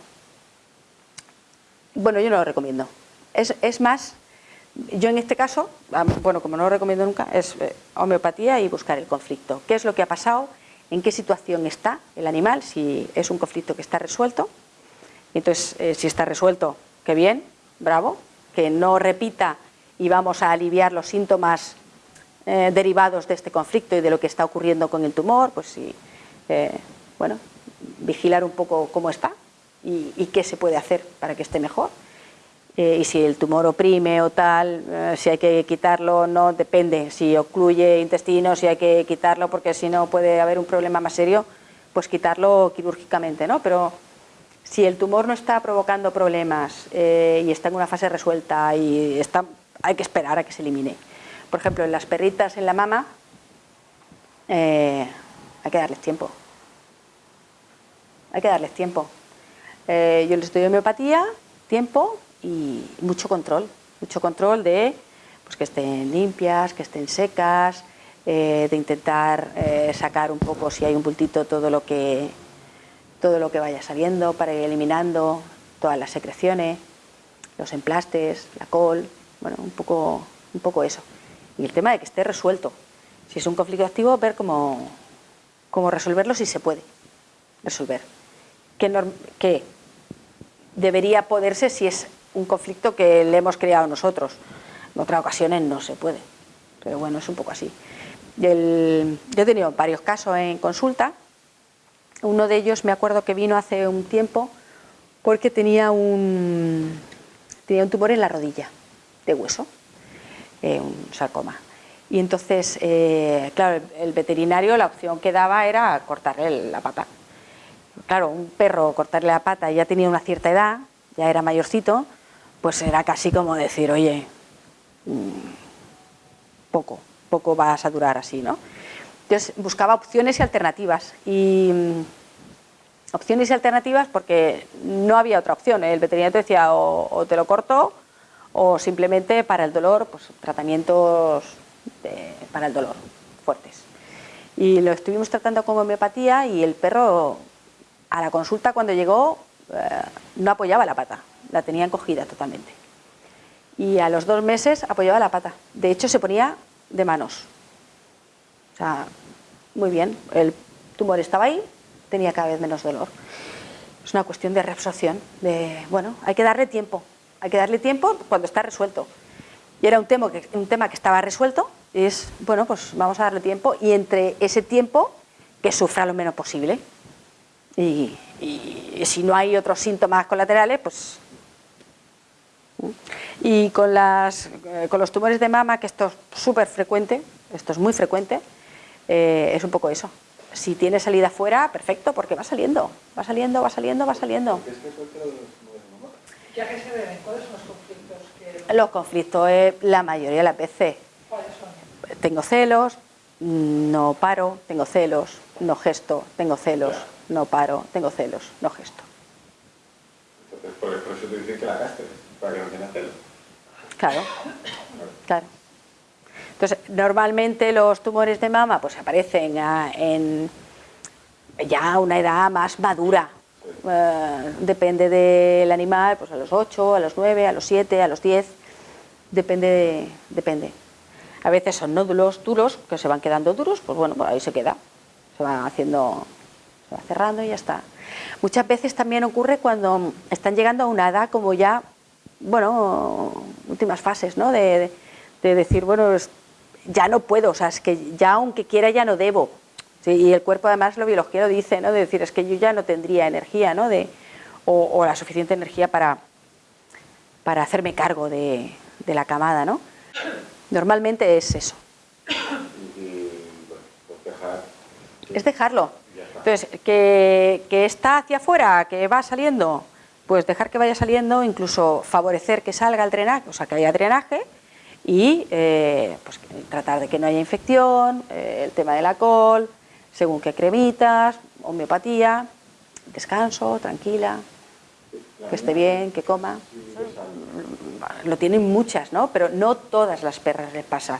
B: bueno, yo no lo recomiendo. Es, es más, yo en este caso, bueno, como no lo recomiendo nunca, es eh, homeopatía y buscar el conflicto. ¿Qué es lo que ha pasado? en qué situación está el animal, si es un conflicto que está resuelto. Entonces, eh, si está resuelto, qué bien, bravo, que no repita y vamos a aliviar los síntomas eh, derivados de este conflicto y de lo que está ocurriendo con el tumor, pues sí, eh, bueno, vigilar un poco cómo está y qué se puede hacer para que esté mejor. Y si el tumor oprime o tal, si hay que quitarlo, no depende, si ocluye intestino, si hay que quitarlo porque si no puede haber un problema más serio, pues quitarlo quirúrgicamente, ¿no? Pero si el tumor no está provocando problemas eh, y está en una fase resuelta y está, hay que esperar a que se elimine. Por ejemplo, en las perritas en la mama hay que darles tiempo. Hay que darles tiempo. yo les doy homeopatía, tiempo, y mucho control, mucho control de pues, que estén limpias, que estén secas, eh, de intentar eh, sacar un poco si hay un bultito todo lo que todo lo que vaya saliendo para ir eliminando todas las secreciones, los emplastes, la col, bueno, un poco, un poco eso. Y el tema de que esté resuelto. Si es un conflicto activo, ver cómo, cómo resolverlo si se puede resolver. Que debería poderse si es un conflicto que le hemos creado nosotros. En otras ocasiones no se puede, pero bueno, es un poco así. yo he tenido varios casos en consulta. Uno de ellos me acuerdo que vino hace un tiempo porque tenía un, tenía un tumor en la rodilla de hueso, eh, un sarcoma. Y entonces, eh, claro, el veterinario la opción que daba era cortarle la pata. Claro, un perro cortarle la pata ya tenía una cierta edad, ya era mayorcito, pues era casi como decir, oye, mm, poco, poco vas a durar así, ¿no? Entonces buscaba opciones y alternativas. Y mm, opciones y alternativas porque no había otra opción. El veterinario te decía o, te lo corto o simplemente para el dolor, pues tratamientos para el dolor fuertes. Y lo estuvimos tratando con homeopatía y el perro a la consulta cuando llegó eh, no apoyaba la pata, la tenía encogida totalmente. Y a los dos meses apoyaba la pata. De hecho se ponía de manos. O sea, muy bien, el tumor estaba ahí, tenía cada vez menos dolor. Es una cuestión de reabsorción, de, bueno, hay que darle tiempo, hay que darle tiempo cuando está resuelto. Y era un tema que, un tema que estaba resuelto, y es, bueno, pues vamos a darle tiempo, y entre ese tiempo, que sufra lo menos posible. Y, si no hay otros síntomas colaterales, pues... Y con, las, eh, con los tumores de mama, que esto es súper frecuente, esto es muy frecuente, eh, es un poco eso. Si tiene salida fuera, perfecto, porque va saliendo, va saliendo, va saliendo, va saliendo.
D: ¿Ya que se deben? ¿Cuáles son los conflictos? Que...
B: Los conflictos, es la mayoría de las veces.
D: ¿Cuáles son?
B: Tengo celos, no paro, tengo celos, no gesto, tengo celos, no paro, tengo celos, no gesto.
C: Entonces, por eso te dicen que la castes, para que no tenga celos.
B: Claro, claro. Entonces, normalmente los tumores de mama pues aparecen en ya una edad más madura. Eh, depende del animal, pues a los 8, a los 9, a los 7, a los 10, depende, depende. A veces son nódulos duros, que se van quedando duros, pues bueno, pues ahí se queda, se va haciendo, se va cerrando y ya está. Muchas veces también ocurre cuando están llegando a una edad como ya, bueno, últimas fases, ¿no? De, de decir, bueno, ya no puedo, o sea, es que ya aunque quiera ya no debo. y el cuerpo además lo biológico lo dice, ¿no? De decir, es que yo ya no tendría energía, ¿no? De, o, la suficiente energía para, para hacerme cargo de, la camada, ¿no? Normalmente es eso. Es dejarlo. Entonces, que, que está hacia afuera, que va saliendo, pues dejar que vaya saliendo, incluso favorecer que salga el drenaje, o sea, que haya drenaje, y eh, pues, tratar de que no haya infección, eh, el tema del alcohol, según qué cremitas, homeopatía, descanso, tranquila, que esté bien, que coma. Lo tienen muchas, ¿no? Pero no todas las perras les pasa.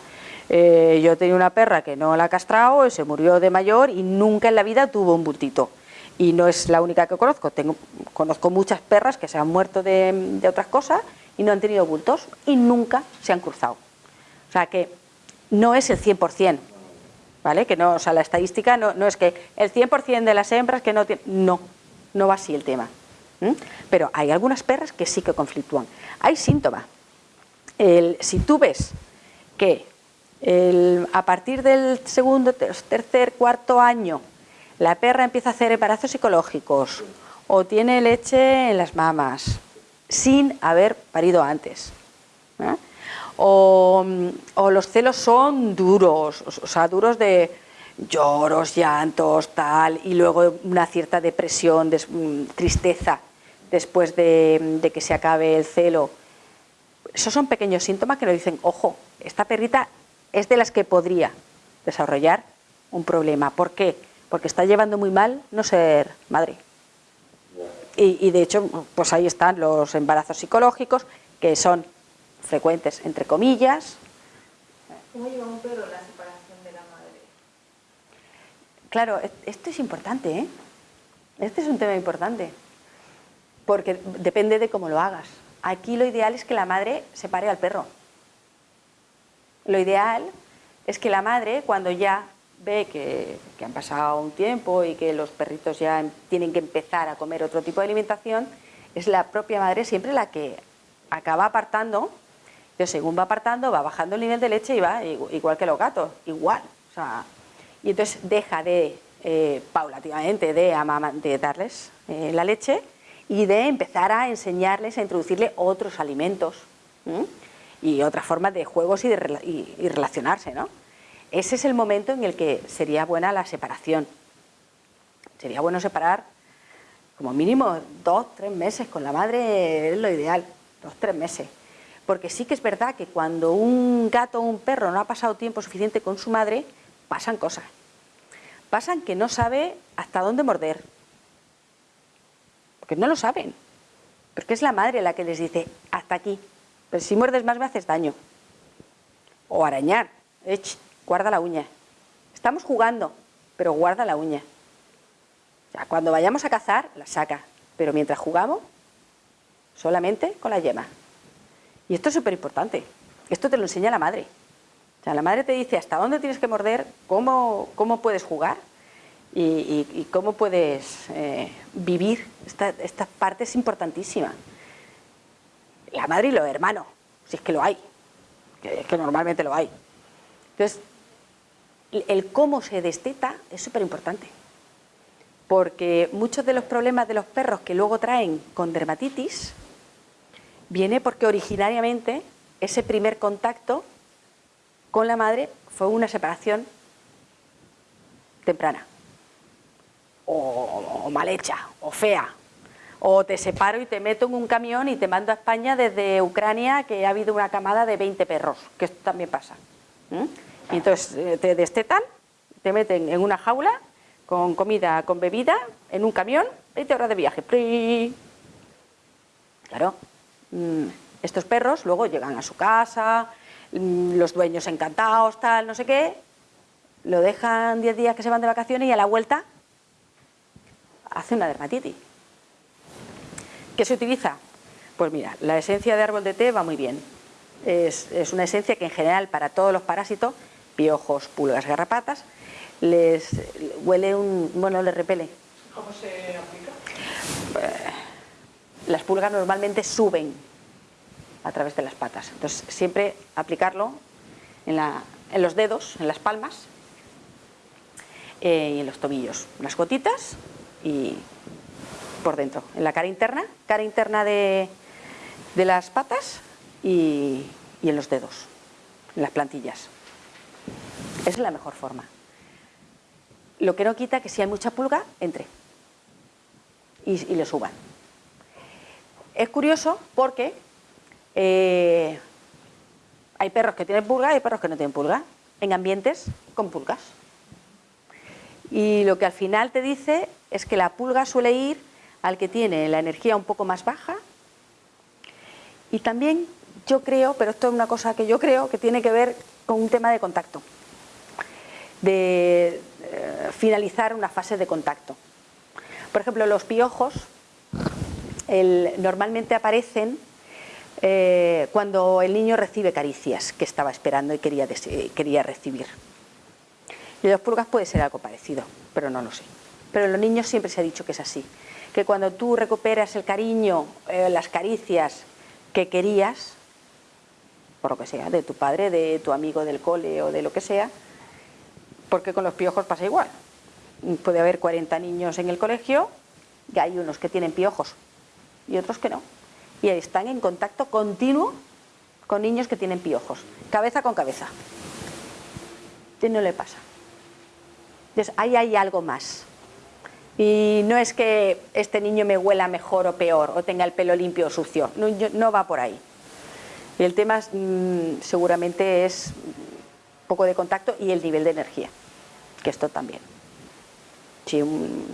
B: Eh, yo tenía una perra que no la ha castrado, se murió de mayor y nunca en la vida tuvo un bultito. Y no es la única que conozco, Tengo, conozco muchas perras que se han muerto de, de otras cosas y no han tenido bultos y nunca se han cruzado. O sea que no es el 100%, ¿vale? Que no, o sea, la estadística no, no es que el 100% de las hembras que no tienen... No, no va así el tema. Pero hay algunas perras que sí que conflictúan. Hay síntomas. si tú ves que a partir del segundo, tercer, cuarto año la perra empieza a hacer embarazos psicológicos o tiene leche en las mamas sin haber parido antes. ¿eh? O, los celos son duros, o sea, duros de lloros, llantos, tal, y luego una cierta depresión, mm, tristeza después de, de, que se acabe el celo. Esos son pequeños síntomas que nos dicen, ojo, esta perrita es de las que podría desarrollar un problema. ¿Por qué? Porque está llevando muy mal no ser madre. Y, de hecho, pues ahí están los embarazos psicológicos, que son frecuentes, entre comillas.
D: ¿Cómo lleva un perro la separación de la madre?
B: Claro, esto es importante, ¿eh? Este es un tema importante, porque depende de cómo lo hagas. Aquí lo ideal es que la madre separe al perro. Lo ideal es que la madre, cuando ya ve que, han pasado un tiempo y que los perritos ya tienen que empezar a comer otro tipo de alimentación, es la propia madre siempre la que acaba apartando, pero según va apartando va bajando el nivel de leche y va igual que los gatos, igual. y entonces deja de, eh, de, de darles eh, la leche y de empezar a enseñarles, a introducirle otros alimentos y otras formas de juegos y, de, y relacionarse, ¿no? Ese es el momento en el que sería buena la separación. Sería bueno separar como mínimo dos, tres meses con la madre es lo ideal, dos, tres meses. Porque sí que es verdad que cuando un gato o un perro no ha pasado tiempo suficiente con su madre, pasan cosas. Pasan que no sabe hasta dónde morder. Porque no lo saben. Porque es la madre la que les dice, hasta aquí. Pero si muerdes más me haces daño. O arañar. Guarda la uña. Estamos jugando, pero guarda la uña. Cuando vayamos a cazar, la saca. Pero mientras jugamos, solamente con la yema. Y esto es súper importante. Esto te lo enseña la madre. La madre te dice hasta dónde tienes que morder, cómo, cómo puedes jugar y, cómo puedes eh, vivir. Esta, esta parte es importantísima. La madre y los hermanos, si es que lo hay, que, que normalmente lo hay. Entonces, el- cómo se desteta es súper importante. Porque muchos de los problemas de los perros que luego traen con dermatitis viene porque originariamente ese primer contacto con la madre fue una separación temprana, o, o mal hecha, o fea, o te separo y te meto en un camión y te mando a España desde Ucrania que ha habido una camada de 20 perros, que esto también pasa. Y entonces eh, te destetan, te meten en una jaula con comida, con bebida, en un camión, 20 horas de viaje. Claro, mm, estos perros luego llegan a su casa, mm, los dueños encantados, tal, no sé qué, lo dejan 10 días que se van de vacaciones y a la vuelta hace una dermatitis. ¿Qué se utiliza? Pues mira, la esencia de árbol de té va muy bien. Es una esencia que en general para todos los parásitos, piojos, pulgas, garrapatas, les huele un, bueno, les repele.
D: ¿Cómo se aplica?
B: Las pulgas normalmente suben a través de las patas. Entonces, siempre aplicarlo en, la- en los dedos, en las palmas eh, y en los tobillos. Las gotitas y por dentro, en la cara interna, cara interna de, de las patas y, y en los dedos, en las plantillas. Esa es la mejor forma. Lo que no quita que si hay mucha pulga, entre y, le suban. Es curioso porque eh, hay perros que tienen pulga y hay perros que no tienen pulga, en ambientes con pulgas. Y lo que al final te dice es que la pulga suele ir al que tiene la energía un poco más baja. Y también yo creo, pero esto es una cosa que yo creo que tiene que ver con un tema de contacto, de eh, finalizar una fase de contacto. Por ejemplo, los piojos normalmente aparecen eh, cuando el niño recibe caricias que estaba esperando y quería, eh, quería recibir. Y los pulgas puede ser algo parecido, pero no lo sé. Pero en los niños siempre se ha dicho que es así, que cuando tú recuperas el cariño, las caricias que querías, por lo que sea, de tu padre, de tu amigo del cole o de lo que sea, porque con los piojos pasa igual. Puede haber 40 niños en el colegio y hay unos que tienen piojos y otros que no. Y están en contacto continuo con niños que tienen piojos, cabeza con cabeza. ¿Qué no le pasa? Entonces, ahí hay algo más. Y no es que este niño me huela mejor o peor, o tenga el pelo limpio o sucio, no va por ahí. Y el tema mm, seguramente es poco de contacto y el nivel de energía, que esto también. Si un,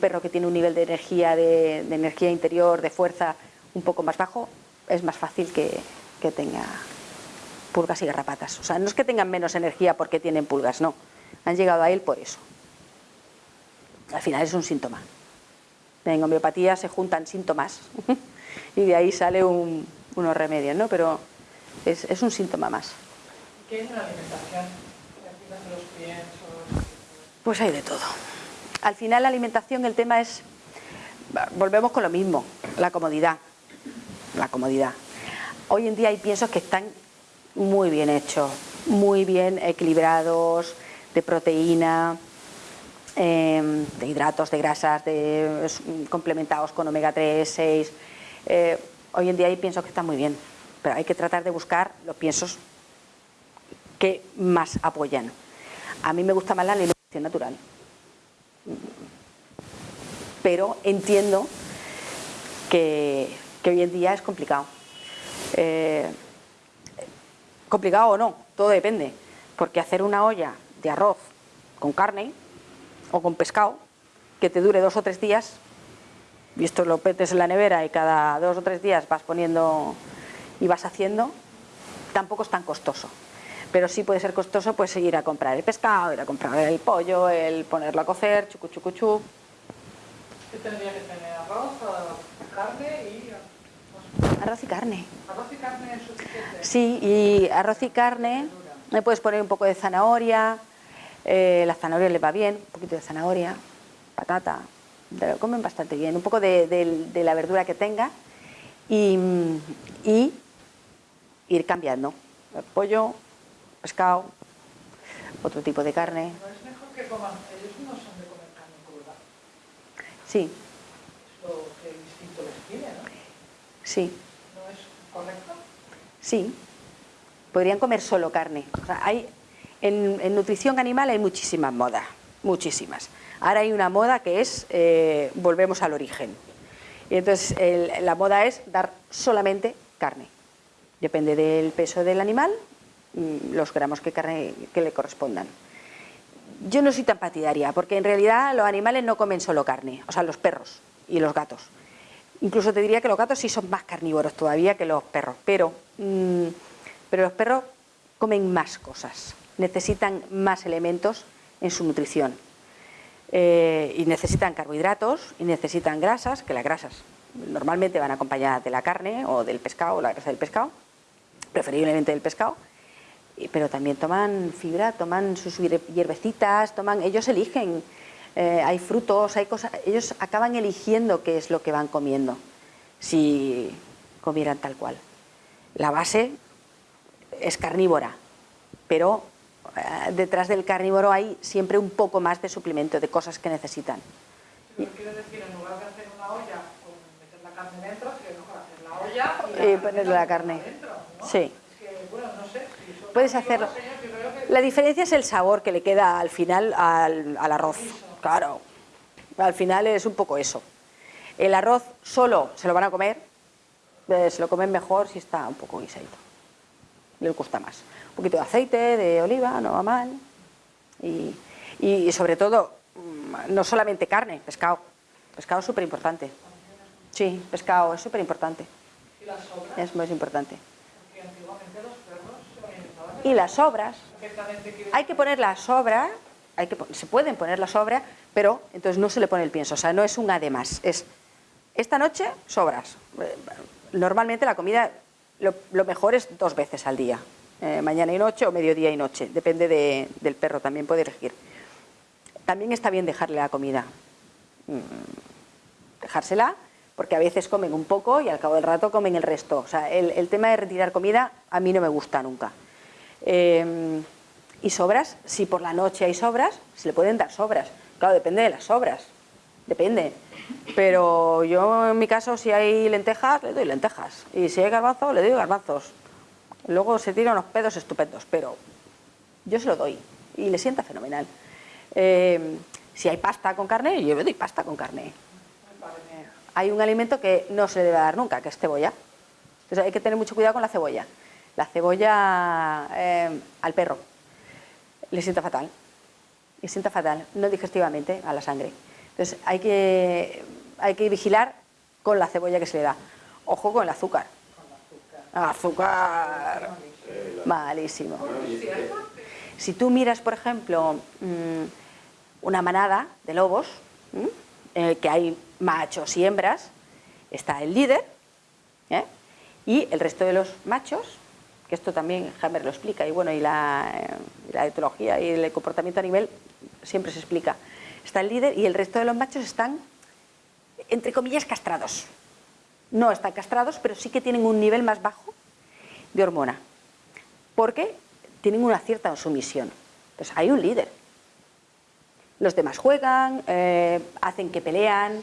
B: perro que tiene un nivel de energía, de, de energía interior, de fuerza un poco más bajo, es más fácil que, que tenga pulgas y garrapatas. O sea, no es que tengan menos energía porque tienen pulgas, no. Han llegado a él por eso. Al final es un síntoma. En homeopatía se juntan síntomas y de ahí sale un- unos remedios, ¿no? Pero es, es un síntoma más.
D: ¿Qué es la alimentación? ¿Qué aplican los piensos?
B: Pues hay de todo. Al final la alimentación, el tema es, volvemos con lo mismo, la comodidad. La comodidad. Hoy en día hay piensos que están muy bien hechos, muy bien equilibrados, de proteína, eh, de hidratos, de grasas, de, complementados con omega 3, 6. Eh, hoy en día hay piensos que están muy bien, pero hay que tratar de buscar los piensos que más apoyan. A mí me gusta más la alimentación natural. pero entiendo que, que hoy en día es complicado. Eh, complicado o no, todo depende, porque hacer una olla de arroz con carne o con pescado que te dure dos o tres días, y esto lo petes en la nevera y cada dos o tres días vas poniendo y vas haciendo, tampoco es tan costoso. Pero sí puede ser costoso pues ir a comprar el pescado, ir a comprar el pollo, el ponerlo a cocer, chucu chucu chu.
D: ¿Qué tendría que tener? Arroz, carne y...
B: Arroz y carne.
D: Arroz y carne es suficiente.
B: Sí, y arroz y carne, le puedes poner un poco de zanahoria, eh, la zanahoria le va bien, un poquito de zanahoria, patata, te lo comen bastante bien, un poco de, de- de la verdura que tenga y, y ir cambiando, pollo, pescado, otro tipo de carne,
D: No es mejor que coman, ellos no son de comer carne cruda,
B: sí,
D: es lo que el instinto les pide, ¿no?
B: sí,
D: ¿No es correcto?
B: sí, podrían comer solo carne. O sea, hay, en, en nutrición animal hay muchísimas modas, muchísimas. Ahora hay una moda que es, eh, volvemos al origen. Y entonces la moda es dar solamente carne. Depende del peso del animal, mm, los gramos que carne que le correspondan. Yo no soy tan partidaria, porque en realidad los animales no comen solo carne, o sea, los perros y los gatos. Incluso te diría que los gatos sí son más carnívoros todavía que los perros, pero, mm, pero los perros comen más cosas, necesitan más elementos en su nutrición. Eh, y necesitan carbohidratos y necesitan grasas, que las grasas normalmente van acompañadas de la carne o del pescado, la grasa del pescado, preferiblemente del pescado, pero también toman fibra, toman sus hier- hierbecitas, toman, ellos eligen, eh, hay frutos, hay cosas, ellos acaban eligiendo qué es lo que van comiendo, si comieran tal cual. La base es carnívora, pero detrás del carnívoro hay siempre un poco más de suplemento, de cosas que necesitan.
D: Pero quiere decir, en lugar de hacer una olla con meter la carne dentro, sería mejor hacer la olla y,
B: Y ponerle la carne.
D: dentro, ¿no?
B: Sí.
D: Es que, bueno, no sé. Si
B: Puedes hacerlo.
D: que
B: La diferencia es el sabor que le queda al final al, al arroz. Claro. Al final es un poco eso. El arroz solo se lo van a comer, eh, se lo comen mejor si está un poco guisadito. Les gusta más. Un poquito de aceite, de oliva, no va mal. Y, y sobre todo, mm, no solamente carne, pescado. Pescado es súper importante. Sí, pescado es súper importante.
D: y las sobras,
B: Es muy importante. Y las sobras, hay que poner la sobra, hay que, se pueden poner la sobra, pero entonces no se le pone el pienso, o sea, no es un además, es esta noche sobras. Eh, Normalmente la comida, lo, lo mejor es dos veces al día, eh, mañana y noche o mediodía y noche, depende de- del perro, también puede elegir. También está bien dejarle la comida, Mm, dejársela, porque a veces comen un poco y al cabo del rato comen el resto. O sea, el, tema de retirar comida a mí no me gusta nunca. Eh, y sobras, si por la noche hay sobras, se le pueden dar sobras. Claro, depende de las sobras, depende. Pero yo en mi caso, si hay lentejas, le doy lentejas. Y si hay garbanzos, le doy garbanzos. Luego se tira unos pedos estupendos, pero yo se lo doy y le sienta fenomenal. Eh, si hay pasta con carne, yo le doy pasta con carne. Hay un alimento que no se le debe dar nunca, que es cebolla. Entonces hay que tener mucho cuidado con la cebolla. La cebolla eh, al perro le sienta fatal. Le sienta fatal, no digestivamente, a la sangre. Entonces hay que, hay que vigilar con la cebolla que se le da. Ojo con el azúcar. Azúcar. Malísimo. Si tú miras, por ejemplo, mm, una manada de lobos, ¿m? eh, que hay machos y hembras, está el líder ¿eh? y el resto de los machos, que esto también Hammer lo explica, y bueno, y la, eh, la etología y el comportamiento animal siempre se explica. Está el líder y el resto de los machos están, entre comillas, castrados. No están castrados, pero sí que tienen un nivel más bajo de hormona, porque tienen una cierta sumisión. Entonces hay un líder. Los demás juegan, eh, hacen que pelean,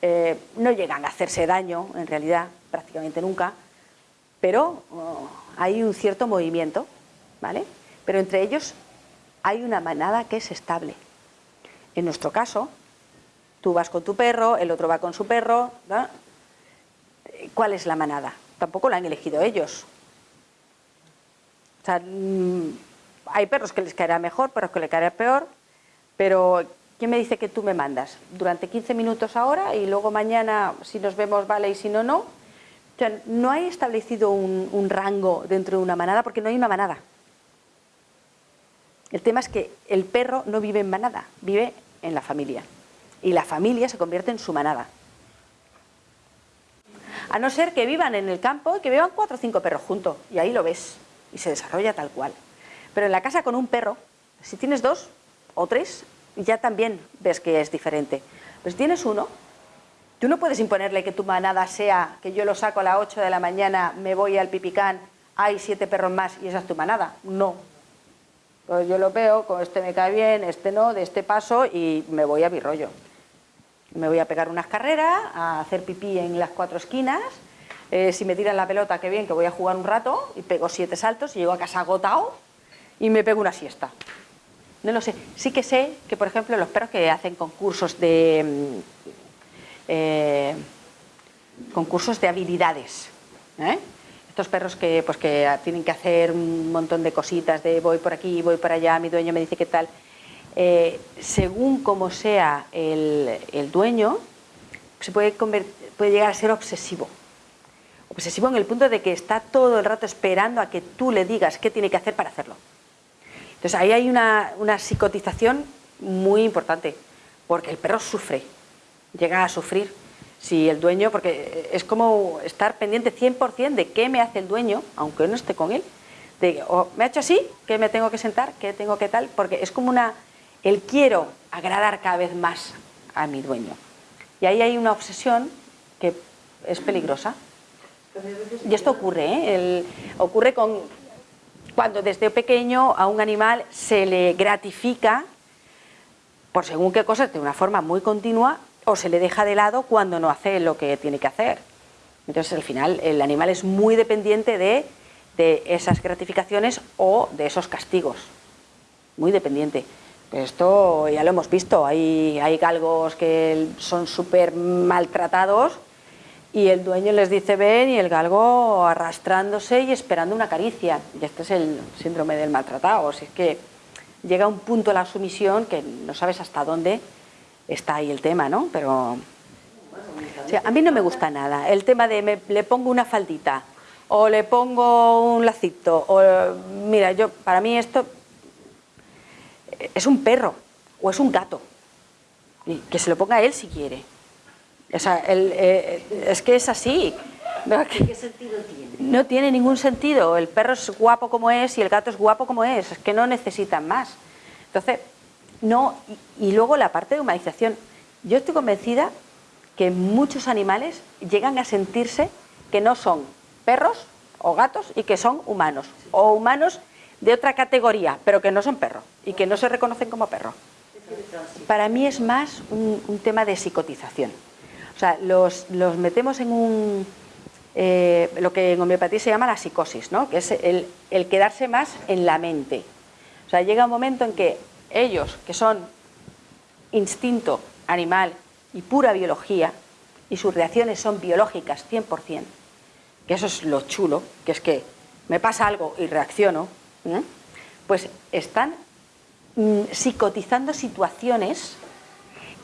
B: eh, no llegan a hacerse daño, en realidad, prácticamente nunca, pero oh, hay un cierto movimiento, ¿vale? Pero entre ellos hay una manada que es estable. En nuestro caso, Tú vas con tu perro, el otro va con su perro. ¿no? ¿Cuál es la manada? Tampoco la han elegido ellos. O sea, mm, hay perros que les caerá mejor, perros que les caerá peor, pero ¿quién me dice que tú me mandas? Durante 15 minutos ahora y luego mañana, si nos vemos, vale, y si no, no. O sea, no hay establecido un, un rango dentro de una manada porque no hay una manada. El tema es que el perro no vive en manada, vive en la familia. Y la familia se convierte en su manada. A no ser que vivan en el campo y que vivan cuatro o cinco perros juntos. Y ahí lo ves. Y se desarrolla tal cual. Pero en la casa con un perro, si tienes dos o tres, ya también ves que es diferente. Pero si tienes uno, tú no puedes imponerle que tu manada sea que yo lo saco a las 8 de la mañana, me voy al pipicán, hay siete perros más y esa es tu manada. No. Pues yo lo veo, con este me cae bien, este no, de este paso y me voy a mi rollo. Me voy a pegar unas carreras, a hacer pipí en las cuatro esquinas. Eh, si me tiran la pelota, qué bien, que voy a jugar un rato y pego siete saltos y llego a casa agotado y me pego una siesta. No lo sé. Sí que sé que, por ejemplo, los perros que hacen concursos de mm, eh, concursos de habilidades, ¿eh? estos perros que, pues, que tienen que hacer un montón de cositas, de voy por aquí, voy por allá, mi dueño me dice qué tal, eh, según como sea el, el dueño, se puede, puede llegar a ser obsesivo. Obsesivo en el punto de que está todo el rato esperando a que tú le digas qué tiene que hacer para hacerlo. Entonces ahí hay una, una psicotización muy importante, porque el perro sufre, llega a sufrir si el dueño, porque es como estar pendiente 100% de qué me hace el dueño, aunque no esté con él, de, o me ha hecho así, que me tengo que sentar, que tengo que tal, porque es como una, el quiero agradar cada vez más a mi dueño. Y ahí hay una obsesión que es peligrosa. Y esto ocurre, ¿eh? Ocurre con, cuando desde pequeño a un animal se le gratifica por según qué cosas de una forma muy continua o se le deja de lado cuando no hace lo que tiene que hacer. Entonces al final el animal es muy dependiente de, de esas gratificaciones o de esos castigos, muy dependiente. Esto ya lo hemos visto, hay, hay galgos que son súper maltratados y el dueño les dice ven y el galgo arrastrándose y esperando una caricia. Y este es el síndrome del maltratado, o es que llega un punto la sumisión que no sabes hasta dónde está ahí el tema, ¿no? Pero a mí no me gusta nada. El tema de me, le pongo una faldita o le pongo un lacito o mira, yo para mí esto es un perro o es un gato. Y que se lo ponga él si quiere. O sea, el, eh, es que es así.
E: ¿Qué sentido tiene?
B: No tiene ningún sentido. El perro es guapo como es y el gato es guapo como es. Es que no necesitan más. Entonces, no, y, y luego la parte de humanización. Yo estoy convencida que muchos animales llegan a sentirse que no son perros o gatos y que son humanos. O humanos de otra categoría, pero que no son perros y que no se reconocen como perros. Para mí es más un, tema de psicotización. O sea, los, los metemos en un, eh, lo que en homeopatía se llama la psicosis, ¿no? que es el, el, quedarse más en la mente. O sea, llega un momento en que ellos, que son instinto animal y pura biología, y sus reacciones son biológicas 100%, que eso es lo chulo, que es que me pasa algo y reacciono, ¿eh? pues están mm, psicotizando situaciones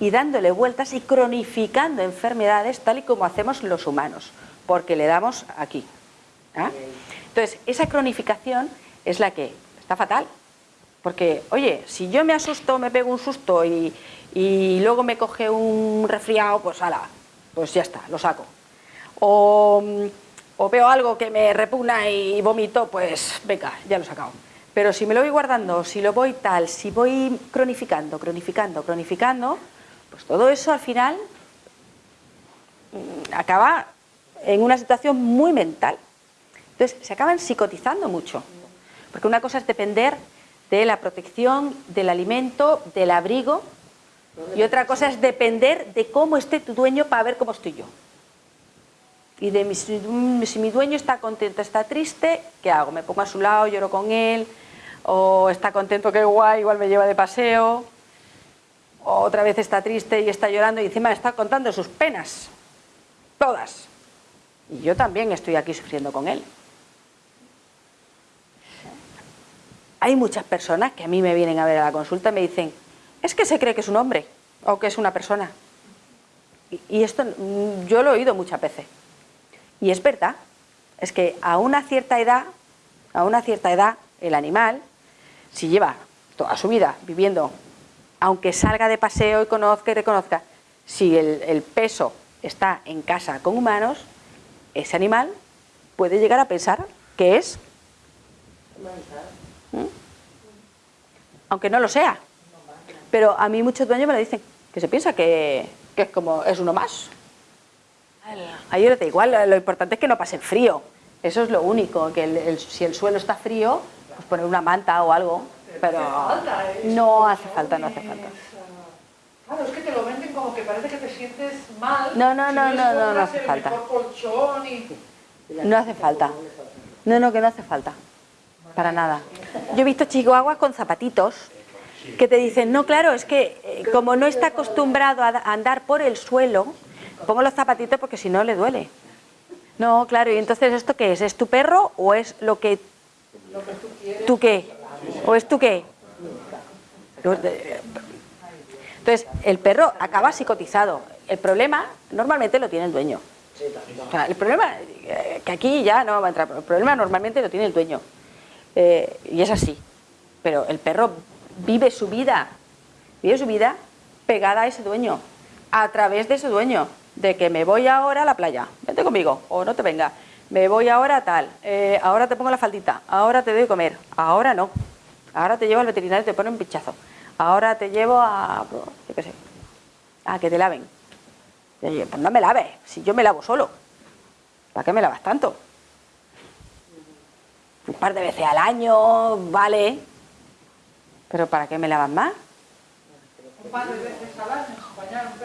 B: y dándole vueltas y cronificando enfermedades tal y como hacemos los humanos, porque le damos aquí. ¿ah? Entonces, esa cronificación es la que está fatal, porque, oye, si yo me asusto, me pego un susto y, y luego me coge un resfriado, pues ala, pues ya está, lo saco. O, o veo algo que me repugna y vomito, pues venga, ya lo he sacado. Pero si me lo voy guardando, si lo voy tal, si voy cronificando, cronificando, cronificando, pues todo eso al final mm, acaba en una situación muy mental. Entonces se acaban psicotizando mucho, porque una cosa es depender de la protección, del alimento, del abrigo, y otra cosa es depender de cómo esté tu dueño para ver cómo estoy yo. Y de mi, si mi dueño está contento, está triste, ¿qué hago? Me pongo a su lado, lloro con él, o está contento, qué guay, igual me lleva de paseo. otra vez está triste y está llorando y encima está contando sus penas, todas. Y yo también estoy aquí sufriendo con él. Hay muchas personas que a mí me vienen a ver a la consulta y me dicen, es que se cree que es un hombre o que es una persona. Y, y esto mm, yo lo he oído muchas veces. Y es verdad, es que a una cierta edad, a una cierta edad, el animal, si lleva toda su vida viviendo, aunque salga de paseo y conozca y reconozca, si el, peso está en casa con humanos, ese animal puede llegar a pensar que es ¿Mm? aunque no lo sea pero a mí muchos dueños me lo dicen que se piensa que, que es como es uno más a ellos les da igual, lo, importante es que no pasen frío eso es lo único, que el- el- si el suelo está frío pues poner una manta o algo pero
D: falta, ¿eh?
B: no hace falta, no hace falta
D: Claro, es que te lo venden como que parece que te sientes mal.
B: No, no, no, no, no, no hace falta. No hace falta. No, no, que no hace falta. Para nada. Yo he visto chihuahuas con zapatitos que te dicen, no, claro, es que eh, como no está acostumbrado a andar por el suelo, pongo los zapatitos porque si no le duele. No, claro, y entonces ¿esto qué es? ¿Es tu perro o es lo que... ¿Tú qué? ¿O es tú qué? Entonces, el perro acaba psicotizado. El problema normalmente lo tiene el dueño. El problema, eh, que aquí ya no va a entrar, el problema normalmente lo tiene el dueño. Eh, y es así. Pero el perro vive su vida, vive su vida pegada a ese dueño, a través de ese dueño, de que me voy ahora a la playa, vente conmigo, o no te venga, me voy ahora a tal, eh, ahora te pongo la faldita, ahora te doy comer, ahora no, ahora te llevo al veterinario y te pone un pinchazo, ahora te llevo a, yo qué sé, a que te laven. Pues no me laves, si yo me lavo solo. ¿Para qué me lavas tanto? Un par de veces al año, vale. Pero ¿para qué me lavas más?
D: Un par de veces al año, un.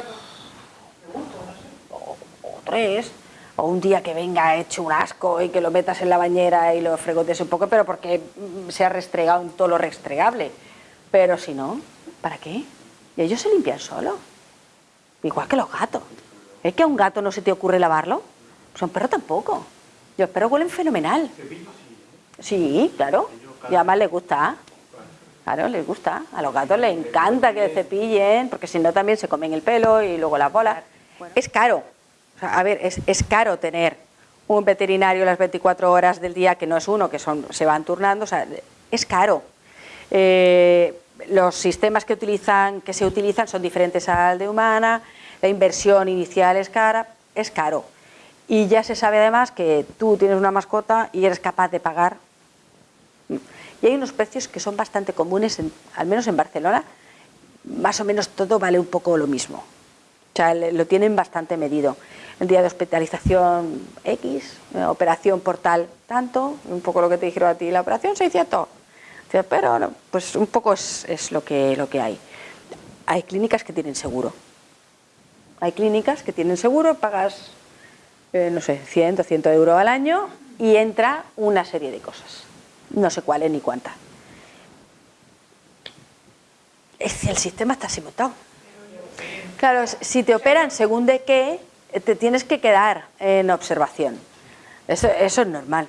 D: Pregunto, no sé.
B: O tres. O un día que venga hecho un asco y que lo metas en la bañera y lo fregotes un poco, pero porque mm, se ha restregado en todo lo restregable. Pero si no, ¿para qué? Y ellos se limpian solos. Igual que los gatos. ¿Es que a un gato no se te ocurre lavarlo? Pues a un perro tampoco. Y los perros huelen fenomenal. Sí, claro. Y además les gusta. Claro, les gusta. A los gatos les encanta que cepillen, porque si no también se comen el pelo y luego las bolas. Es caro. A ver, es, caro tener un veterinario las 24 horas del día, que no es uno, que son se van turnando. O sea, es caro. Eh, los sistemas que, utilizan, que se utilizan son diferentes al de humana, la inversión inicial es cara, es caro. Y ya se sabe además que tú tienes una mascota y eres capaz de pagar. Y hay unos precios que son bastante comunes, en- al menos en Barcelona, más o menos todo vale un poco lo mismo. O sea, lo tienen bastante medido. El día de hospitalización X, eh, operación portal tanto, un poco lo que te dijeron a ti, la operación 600. Dice, Pero no, pues un poco es, es lo, que, lo que hay. Hay clínicas que tienen seguro. Hay clínicas que tienen seguro, pagas, eh, no sé, 100 o 100 euros al año y entra una serie de cosas. No sé cuáles ni cuántas. Es el sistema está así montado. Claro, si te operan según de qué, te tienes que quedar en observación. Eso, eso es normal.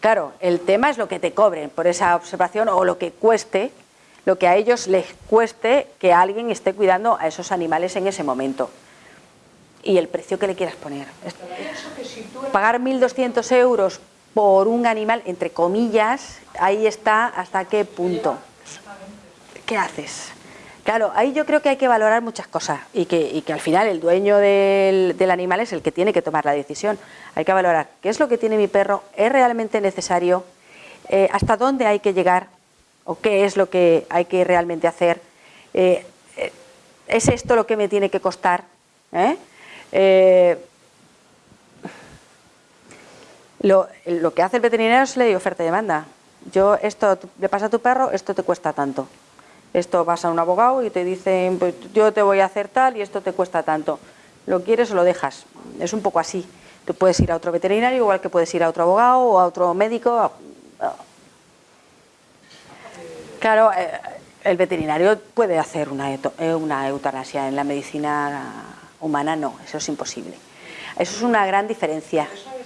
B: Claro, el tema es lo que te cobren por esa observación o lo que cueste, lo que a ellos les cueste que alguien esté cuidando a esos animales en ese momento. Y el precio que le quieras poner. Pagar 1.200 euros por un animal, entre comillas, ahí está hasta qué punto. ¿Qué haces? Claro, ahí yo creo que hay que valorar muchas cosas y que, al final el dueño del, animal es el que tiene que tomar la decisión. Hay que valorar qué es lo que tiene mi perro, es realmente necesario, Eh, hasta dónde hay que llegar o qué es lo que hay que realmente hacer. Eh, eh, ¿Es esto lo que me tiene que costar? Lo, que hace el veterinario es ley oferta y demanda. Yo, esto le pasa a tu perro, esto te cuesta tanto. Esto vas a un abogado y te dicen, pues yo te voy a hacer tal y esto te cuesta tanto. ¿Lo quieres o lo dejas? Es un poco así. Tú puedes ir a otro veterinario, igual que puedes ir a otro abogado o a otro médico. Claro, eh, el veterinario puede hacer una, eh, una eutanasia, en la medicina humana no, eso es imposible. Eso es una gran diferencia.
D: Eh,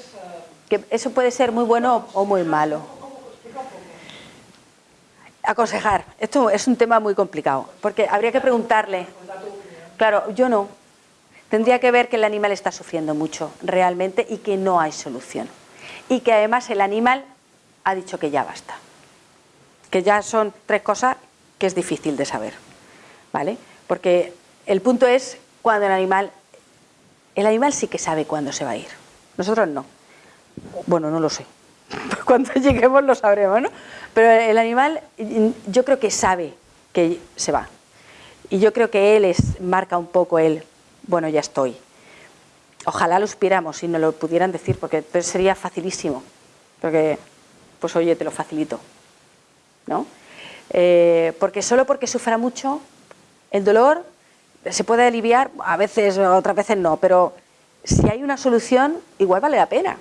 B: Que eso puede ser muy bueno o muy malo.
D: ¿cómo? Explica un poco.
B: Aconsejar, esto es un tema muy complicado, porque habría que preguntarle, claro, yo no, tendría que ver que el animal está sufriendo mucho realmente y que no hay solución. Y que además el animal ha dicho que ya basta. Que ya son tres cosas que es difícil de saber, ¿vale? Porque el punto es cuando el animal, el animal sí que sabe cuándo se va a ir, nosotros no. Bueno, no lo sé. Cuando lleguemos lo sabremos, ¿no? Pero el animal yo creo que sabe que se va. Y yo creo que él es, marca un poco el, bueno, ya estoy. Ojalá lo supiéramos y nos lo pudieran decir, porque entonces sería facilísimo. Porque, pues oye, te lo facilito. ¿No? Eh, porque solo porque sufra mucho, el dolor se puede aliviar, a veces, otras veces no, pero si hay una solución, igual vale la pena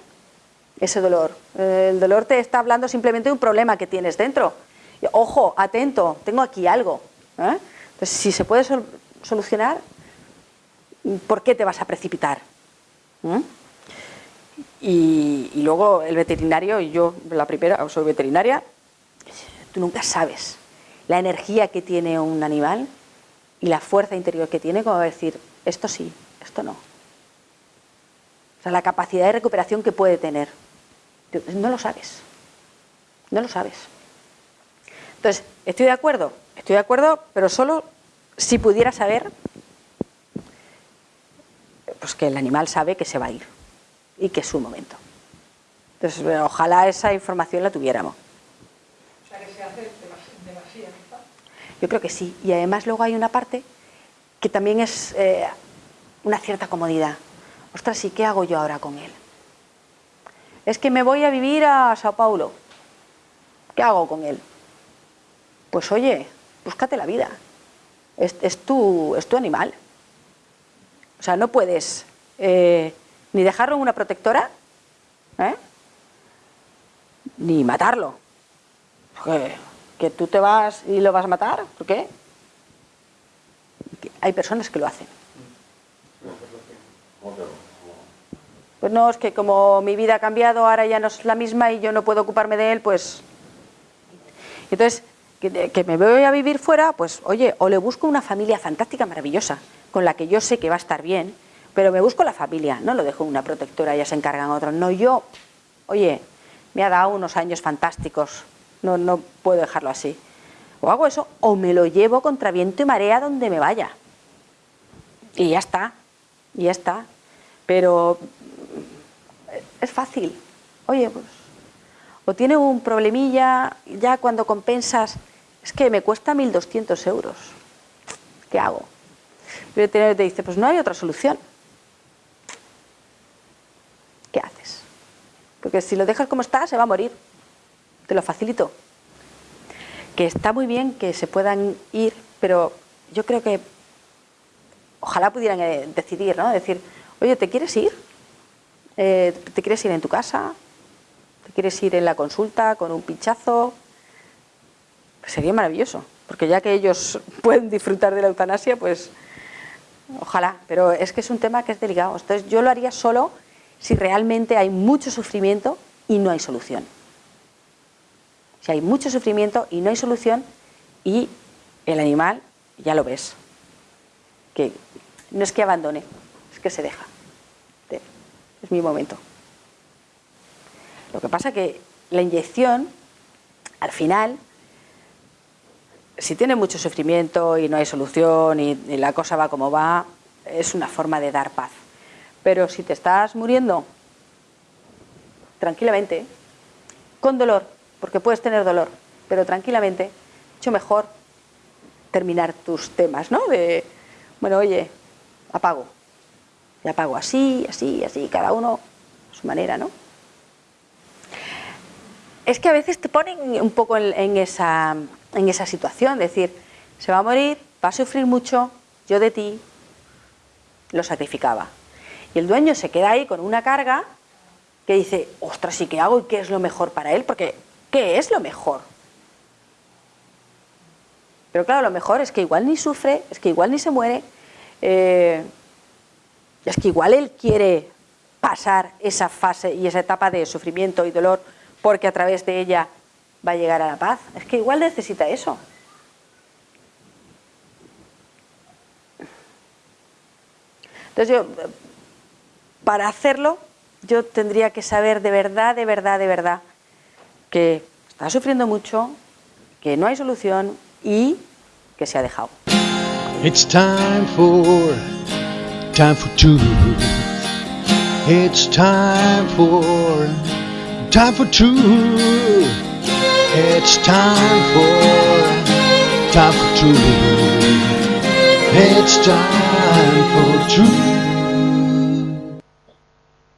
B: ese dolor. Eh, El dolor te está hablando simplemente de un problema que tienes dentro. Ojo, atento, tengo aquí algo. ¿eh? Entonces, si se puede sol- solucionar, ¿por qué te vas a precipitar? ¿Mm? Y, y luego el veterinario, y yo la primera, soy veterinaria, tú nunca sabes la energía que tiene un animal y la fuerza interior que tiene como decir, esto sí, esto no. O sea, la capacidad de recuperación que puede tener. No lo sabes. No lo sabes. Entonces, ¿estoy de acuerdo? Estoy de acuerdo, pero solo si pudiera saber pues que el animal sabe que se va a ir y que es su momento. Entonces, bueno, ojalá esa información la tuviéramos.
D: O sea, que se hace demas- demasiado.
B: Yo creo que sí. Y además luego hay una parte que también es eh, una cierta comodidad. Ostras, ¿y qué hago yo ahora con él? Es que me voy a vivir a Sao Paulo. ¿Qué hago con él? Pues oye, búscate la vida. Es, es tu, es animal. O sea, no puedes eh, ni dejarlo en una protectora, ¿eh? ni matarlo. Que, tú te vas y lo vas a matar, ¿por qué? Hay personas que lo hacen. Pues no, es que como mi vida ha cambiado, ahora ya no es la misma y yo no puedo ocuparme de él, pues... Entonces, que, que me voy a vivir fuera, pues oye, o le busco una familia fantástica, maravillosa, con la que yo sé que va a estar bien, pero me busco la familia, no lo dejo una protectora, ya se encargan otros. No, yo, oye, me ha dado unos años fantásticos, no, no puedo dejarlo así. O hago eso, o me lo llevo contra viento y marea donde me vaya. Y ya está, y ya está. Pero es fácil. Oye, pues, o tiene un problemilla, ya cuando compensas, es que me cuesta 1.200 euros. ¿Qué hago? Veterinario te dice, pues no hay otra solución. ¿Qué haces? Porque si lo dejas como está, se va a morir. Te lo facilito. Que está muy bien que se puedan ir, pero yo creo que ojalá pudieran eh, decidir, ¿no? Decir, oye, ¿te quieres ir? Eh, ¿Te quieres ir en tu casa? ¿Te quieres ir en la consulta con un pinchazo? Sería maravilloso, porque ya que ellos pueden disfrutar de la eutanasia, pues ojalá. Pero es que es un tema que es delicado. Entonces yo lo haría solo si realmente hay mucho sufrimiento y no hay solución. Si hay mucho sufrimiento y no hay solución y el animal, ya lo ves, que no es que abandone, es que se deja. Es mi momento. Lo que pasa que la inyección, al final, si tiene mucho sufrimiento y no hay solución y, y la cosa va como va, es una forma de dar paz. Pero si te estás muriendo tranquilamente, con dolor, porque puedes tener dolor, pero tranquilamente, mucho mejor terminar tus temas, ¿no? De, bueno, oye, apago. Y apago así, así, así, cada uno a su manera, ¿no? Es que a veces te ponen un poco en, en esa, en esa situación, decir, se va a morir, va a sufrir mucho, yo de ti lo sacrificaba. Y el dueño se queda ahí con una carga que dice, ostras, ¿y qué hago? ¿Y qué es lo mejor para él? Porque, ¿qué es lo mejor? Pero claro, lo mejor es que igual ni sufre, es que igual ni se muere, eh, es que igual él quiere pasar esa fase y esa etapa de sufrimiento y dolor porque a través de ella va a llegar a la paz. Es que igual necesita eso. Entonces yo, para hacerlo, yo tendría que saber de verdad, de verdad, de verdad, que está sufriendo mucho, que no hay solución y que se ha dejado.
A: Time for truth. It's time for, time for truth. It's time for, time for truth. It's time for truth.